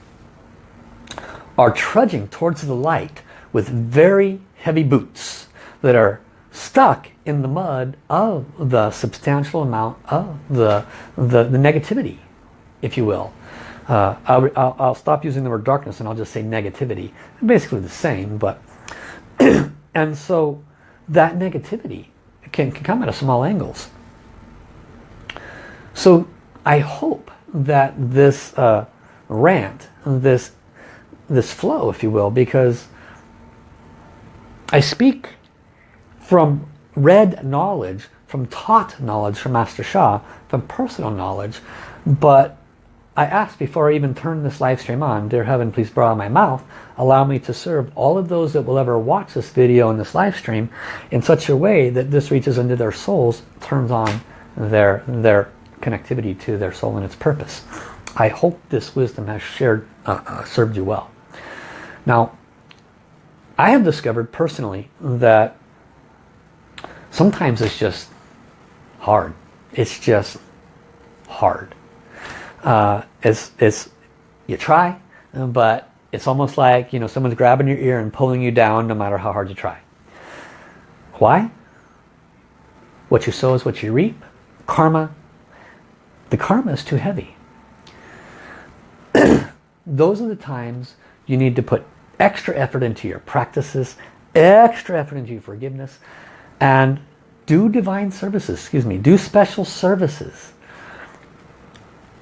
are trudging towards the light with very heavy boots that are stuck in the mud of the substantial amount of the, the, the negativity, if you will. Uh, I'll, I'll, I'll, stop using the word darkness and I'll just say negativity. basically the same, but and so that negativity can, can come at a small angles. So I hope that this uh, rant, this this flow, if you will, because I speak from read knowledge, from taught knowledge from Master Sha, from personal knowledge, but I asked before I even turned this live stream on, Dear Heaven, please blow my mouth, allow me to serve all of those that will ever watch this video and this live stream in such a way that this reaches into their souls, turns on their, their connectivity to their soul and its purpose. I hope this wisdom has shared, uh, uh, served you well. Now, I have discovered personally that sometimes it's just hard. It's just hard. Uh, it's, it's, you try, but it's almost like, you know, someone's grabbing your ear and pulling you down no matter how hard you try. Why? What you sow is what you reap. Karma. The karma is too heavy. Those are the times you need to put extra effort into your practices, extra effort into your forgiveness, and do divine services, excuse me, do special services.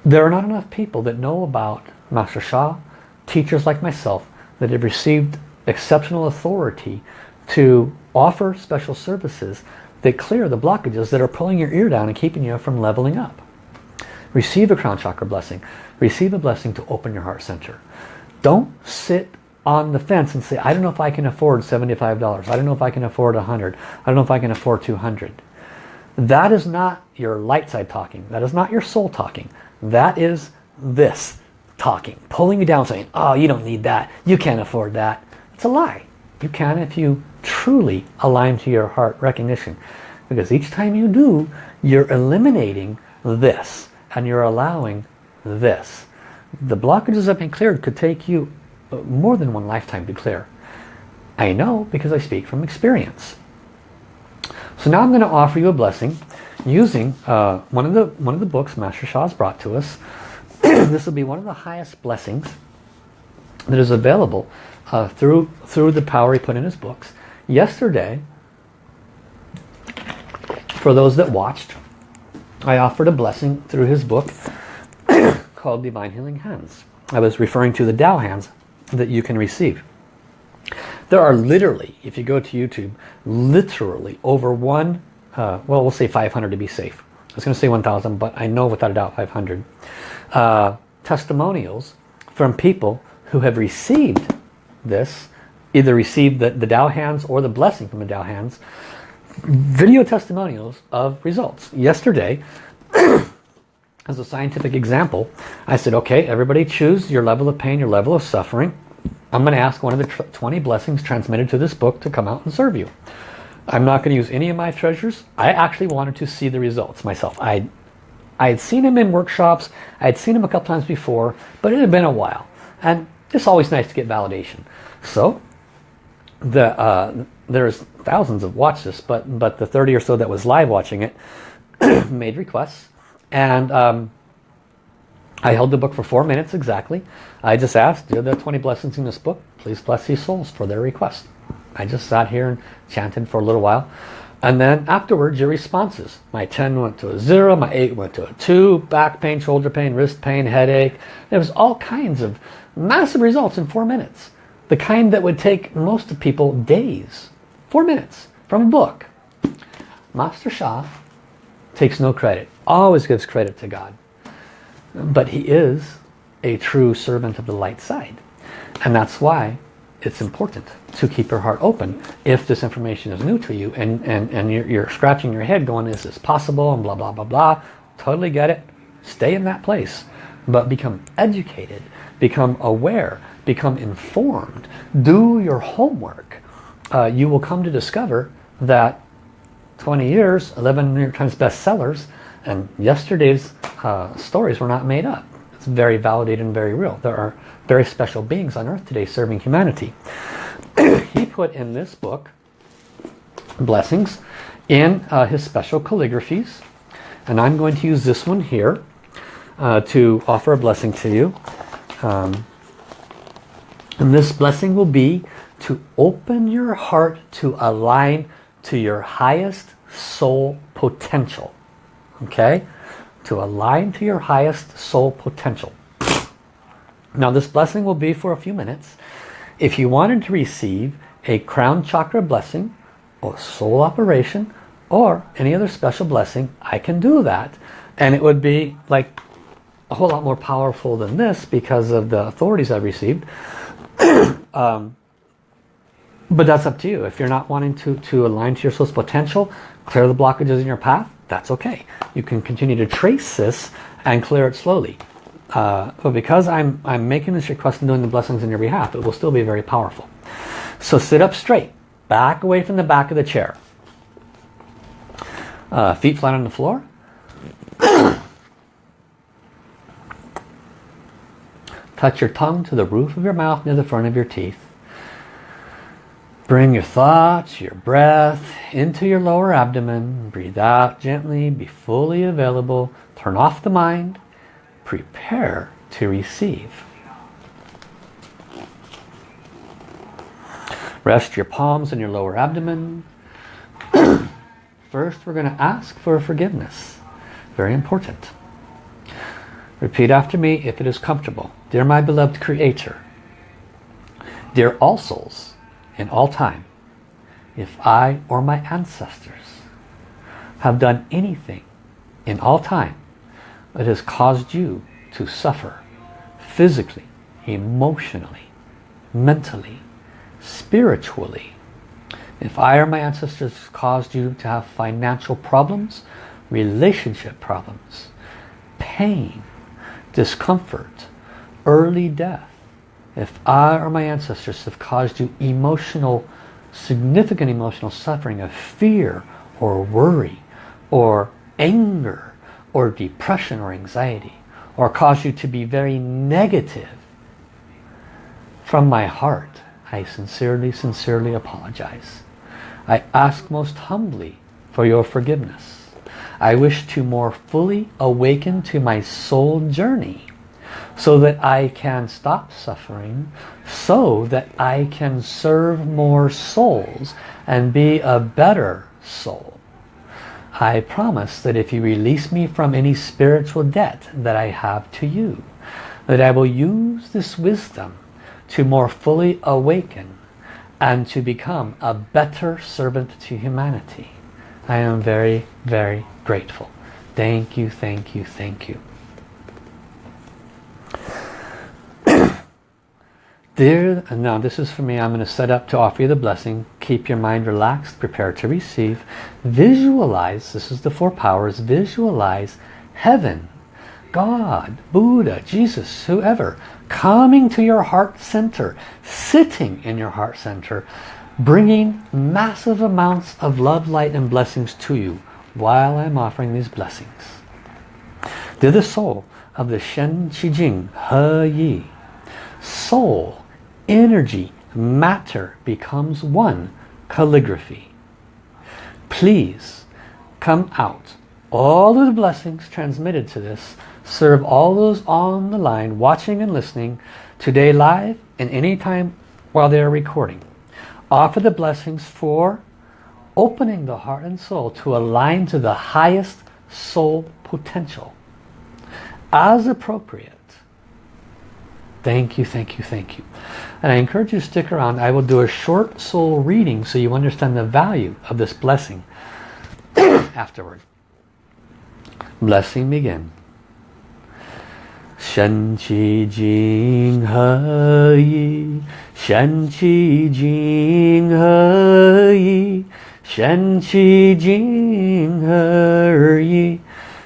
There are not enough people that know about Master Sha, teachers like myself, that have received exceptional authority to offer special services that clear the blockages that are pulling your ear down and keeping you from leveling up. Receive a crown chakra blessing. Receive a blessing to open your heart center. Don't sit on the fence and say, I don't know if I can afford $75. I don't know if I can afford 100 I don't know if I can afford 200 That is not your light side talking. That is not your soul talking. That is this talking. Pulling you down saying, oh, you don't need that. You can't afford that. It's a lie. You can if you truly align to your heart recognition. Because each time you do, you're eliminating this. And you're allowing this. The blockages that have been cleared could take you more than one lifetime to clear. I know because I speak from experience. So now I'm going to offer you a blessing using uh, one of the one of the books Master Sha has brought to us. this will be one of the highest blessings that is available uh, through through the power he put in his books. Yesterday, for those that watched, I offered a blessing through his book called Divine Healing Hands. I was referring to the Tao hands that you can receive. There are literally, if you go to YouTube, literally over one, uh, well we'll say 500 to be safe. I was going to say 1,000 but I know without a doubt 500 uh, testimonials from people who have received this, either received the, the Tao hands or the blessing from the Tao hands, video testimonials of results. Yesterday, as a scientific example, I said, okay, everybody choose your level of pain, your level of suffering. I'm going to ask one of the 20 blessings transmitted to this book to come out and serve you. I'm not going to use any of my treasures. I actually wanted to see the results myself. I, I had seen him in workshops. I had seen him a couple times before, but it had been a while. And it's always nice to get validation. So the uh, there's thousands of watch this, but but the 30 or so that was live watching it made requests, and um, I held the book for four minutes exactly. I just asked, "Do the 20 blessings in this book? Please bless these souls for their request." I just sat here and chanted for a little while. And then afterwards, your responses. My 10 went to a 0, my 8 went to a 2, back pain, shoulder pain, wrist pain, headache. There was all kinds of massive results in four minutes. The kind that would take most of people days. Four minutes from a book. Master Sha takes no credit. Always gives credit to God. But he is a true servant of the light side. And that's why it's important to keep your heart open if this information is new to you and, and, and you're, you're scratching your head going, is this possible? And blah, blah, blah, blah. Totally get it. Stay in that place. But become educated become aware, become informed, do your homework, uh, you will come to discover that 20 years, 11 New York Times bestsellers, and yesterday's uh, stories were not made up. It's very validated and very real. There are very special beings on earth today serving humanity. he put in this book, Blessings, in uh, his special calligraphies. And I'm going to use this one here uh, to offer a blessing to you. Um, and this blessing will be to open your heart to align to your highest soul potential. Okay? To align to your highest soul potential. Now this blessing will be for a few minutes. If you wanted to receive a crown chakra blessing or soul operation or any other special blessing, I can do that. And it would be like a whole lot more powerful than this because of the authorities I've received. um, but that's up to you. If you're not wanting to, to align to your soul's potential, clear the blockages in your path, that's okay. You can continue to trace this and clear it slowly. Uh, but because I'm, I'm making this request and doing the blessings on your behalf, it will still be very powerful. So sit up straight. Back away from the back of the chair. Uh, feet flat on the floor. Touch your tongue to the roof of your mouth near the front of your teeth. Bring your thoughts, your breath into your lower abdomen. Breathe out gently. Be fully available. Turn off the mind. Prepare to receive. Rest your palms in your lower abdomen. First, we're going to ask for forgiveness. Very important. Repeat after me if it is comfortable. Dear my beloved Creator, dear all souls in all time, if I or my ancestors have done anything in all time that has caused you to suffer physically, emotionally, mentally, spiritually, if I or my ancestors caused you to have financial problems, relationship problems, pain, discomfort, early death, if I or my ancestors have caused you emotional, significant emotional suffering of fear or worry or anger or depression or anxiety or caused you to be very negative, from my heart, I sincerely, sincerely apologize. I ask most humbly for your forgiveness. I wish to more fully awaken to my soul journey so that I can stop suffering, so that I can serve more souls and be a better soul. I promise that if you release me from any spiritual debt that I have to you, that I will use this wisdom to more fully awaken and to become a better servant to humanity. I am very, very grateful. Thank you, thank you, thank you. Dear, and now this is for me, I'm going to set up to offer you the blessing. Keep your mind relaxed, prepare to receive. Visualize, this is the four powers, visualize heaven, God, Buddha, Jesus, whoever, coming to your heart center, sitting in your heart center, bringing massive amounts of love, light and blessings to you while I'm offering these blessings. To the soul of the Shen Qi Jing He Yi, soul, energy, matter becomes one calligraphy. Please come out. All of the blessings transmitted to this serve all those on the line watching and listening today live and anytime while they are recording. Offer the blessings for opening the heart and soul to align to the highest soul potential as appropriate. Thank you, thank you, thank you. And I encourage you to stick around. I will do a short soul reading so you understand the value of this blessing afterward. Blessing begin. Shen Qi Jing He Yi Shen Qi Jing He Yi Shen Qi Jing He Yi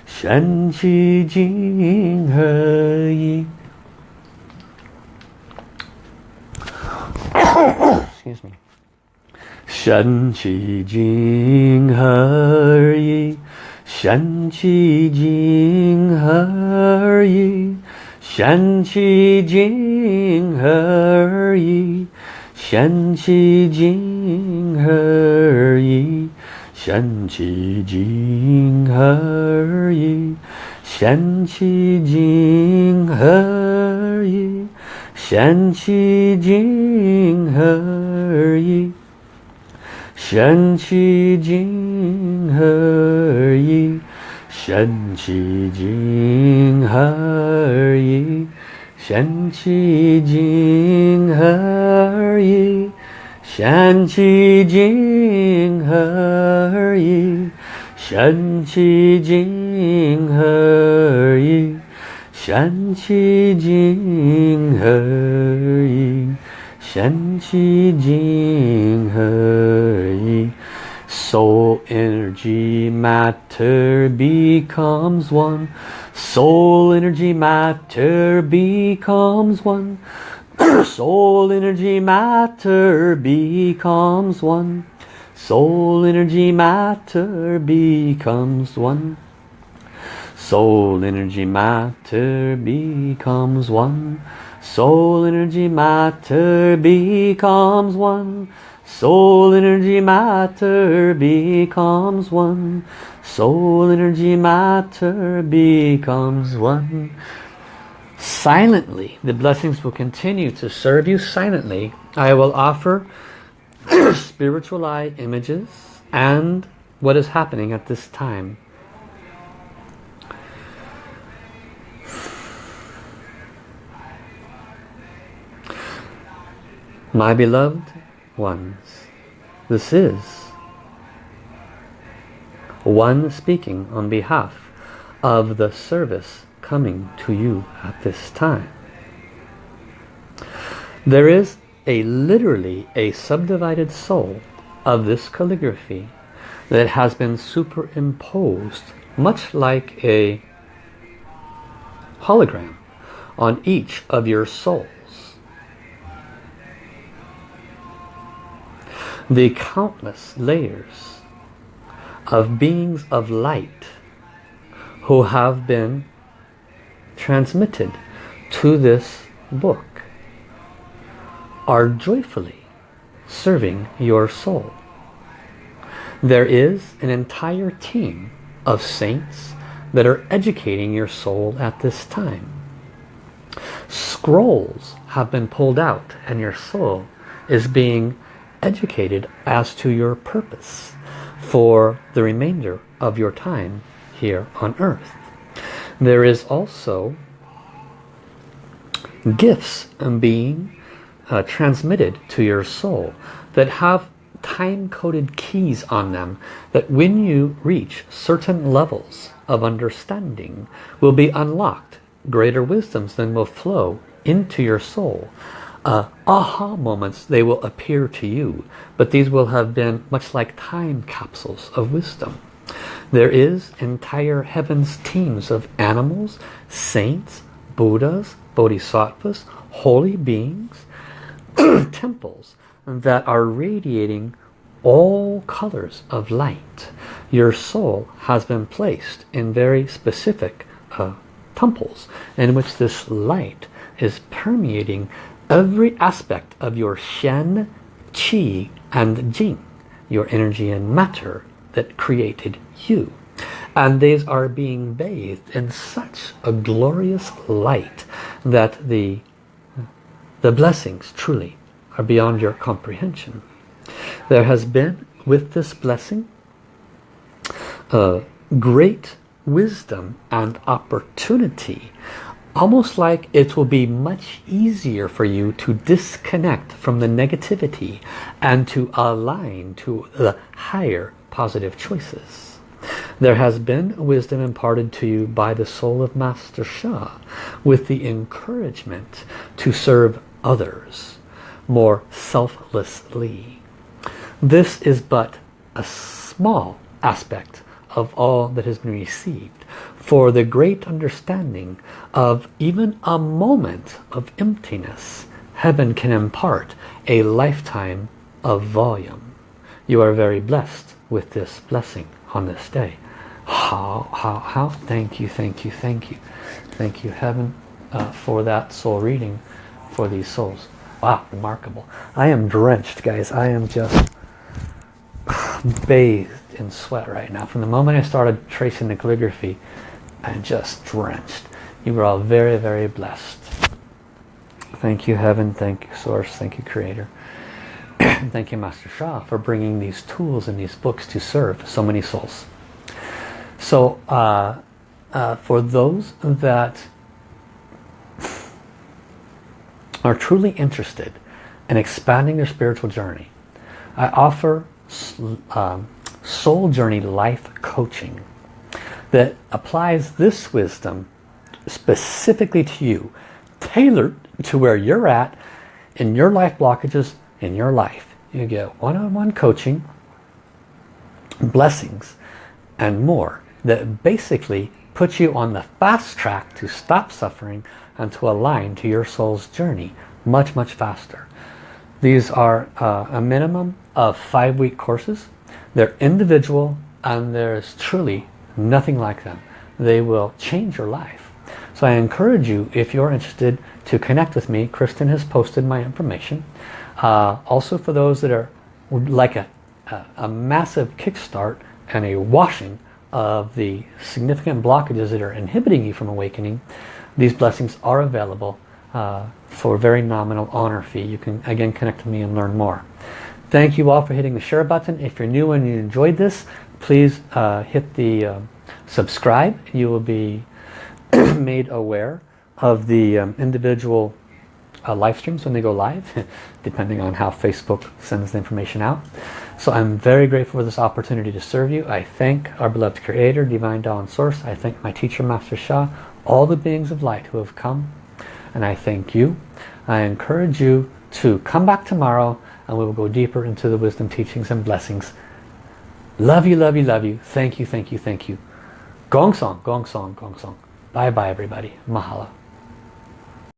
Shen Qi Jing He Yi Excuse me. Shen Qi Jing He Yi. Shen Qi Jing He Yi. Shen Qi Jing He Yi. Shen Qi Jing He Yi. Shen Qi Jing He Yi. Shen Qi Jing He Yi 玄其金何而已？玄其精何而已？玄其精何而已？玄其精何而已？玄其何而已？玄其何？Soul energy matter becomes one. Soul energy matter becomes one. Soul energy matter becomes one. Soul energy matter becomes one Soul energy matter becomes one Soul energy matter becomes one Soul energy matter becomes one Soul energy matter becomes one Silently, the blessings will continue to serve you silently. I will offer spiritual eye images and what is happening at this time. My beloved ones, this is one speaking on behalf of the service coming to you at this time. There is a literally a subdivided soul of this calligraphy that has been superimposed much like a hologram on each of your souls. The countless layers of beings of light who have been transmitted to this book are joyfully serving your soul. There is an entire team of saints that are educating your soul at this time. Scrolls have been pulled out and your soul is being educated as to your purpose for the remainder of your time here on earth. There is also gifts being uh, transmitted to your soul that have time-coded keys on them that when you reach certain levels of understanding will be unlocked. Greater wisdoms then will flow into your soul. Uh, aha moments, they will appear to you, but these will have been much like time capsules of wisdom. There is entire heaven's teams of animals, saints, Buddhas, Bodhisattvas, holy beings, temples that are radiating all colors of light. Your soul has been placed in very specific uh, temples in which this light is permeating every aspect of your Shen, Qi and Jing, your energy and matter that created you. And these are being bathed in such a glorious light that the, the blessings truly are beyond your comprehension. There has been with this blessing a great wisdom and opportunity almost like it will be much easier for you to disconnect from the negativity and to align to the higher positive choices. There has been wisdom imparted to you by the soul of Master Sha with the encouragement to serve others more selflessly. This is but a small aspect of all that has been received for the great understanding of even a moment of emptiness heaven can impart a lifetime of volume. You are very blessed with this blessing on this day. How how how? Thank you thank you thank you. Thank you heaven uh, for that soul reading for these souls. Wow remarkable. I am drenched guys. I am just bathed in sweat right now. From the moment I started tracing the calligraphy, I'm just drenched. You were all very, very blessed. Thank you, Heaven. Thank you, Source. Thank you, Creator. Thank you, Master Sha, for bringing these tools and these books to serve so many souls. So, uh, uh, for those that are truly interested in expanding their spiritual journey, I offer um, soul journey life coaching that applies this wisdom specifically to you tailored to where you're at in your life blockages in your life. You get one-on-one -on -one coaching blessings and more that basically puts you on the fast track to stop suffering and to align to your soul's journey much much faster. These are uh, a minimum of five week courses. They're individual and there's truly nothing like them. They will change your life. So I encourage you, if you're interested, to connect with me. Kristen has posted my information. Uh, also for those that are like a, a, a massive kickstart and a washing of the significant blockages that are inhibiting you from awakening, these blessings are available uh, for a very nominal honor fee. You can again connect with me and learn more. Thank you all for hitting the share button. If you're new and you enjoyed this, please uh, hit the uh, subscribe. You will be made aware of the um, individual uh, live streams when they go live, depending on how Facebook sends the information out. So I'm very grateful for this opportunity to serve you. I thank our beloved Creator, Divine Tao Source. I thank my teacher, Master Sha, all the beings of light who have come. And I thank you. I encourage you to come back tomorrow and we will go deeper into the wisdom teachings and blessings. Love you, love you, love you. Thank you, thank you, thank you. Gong song, gong song, gong song. Bye bye everybody. Mahalo.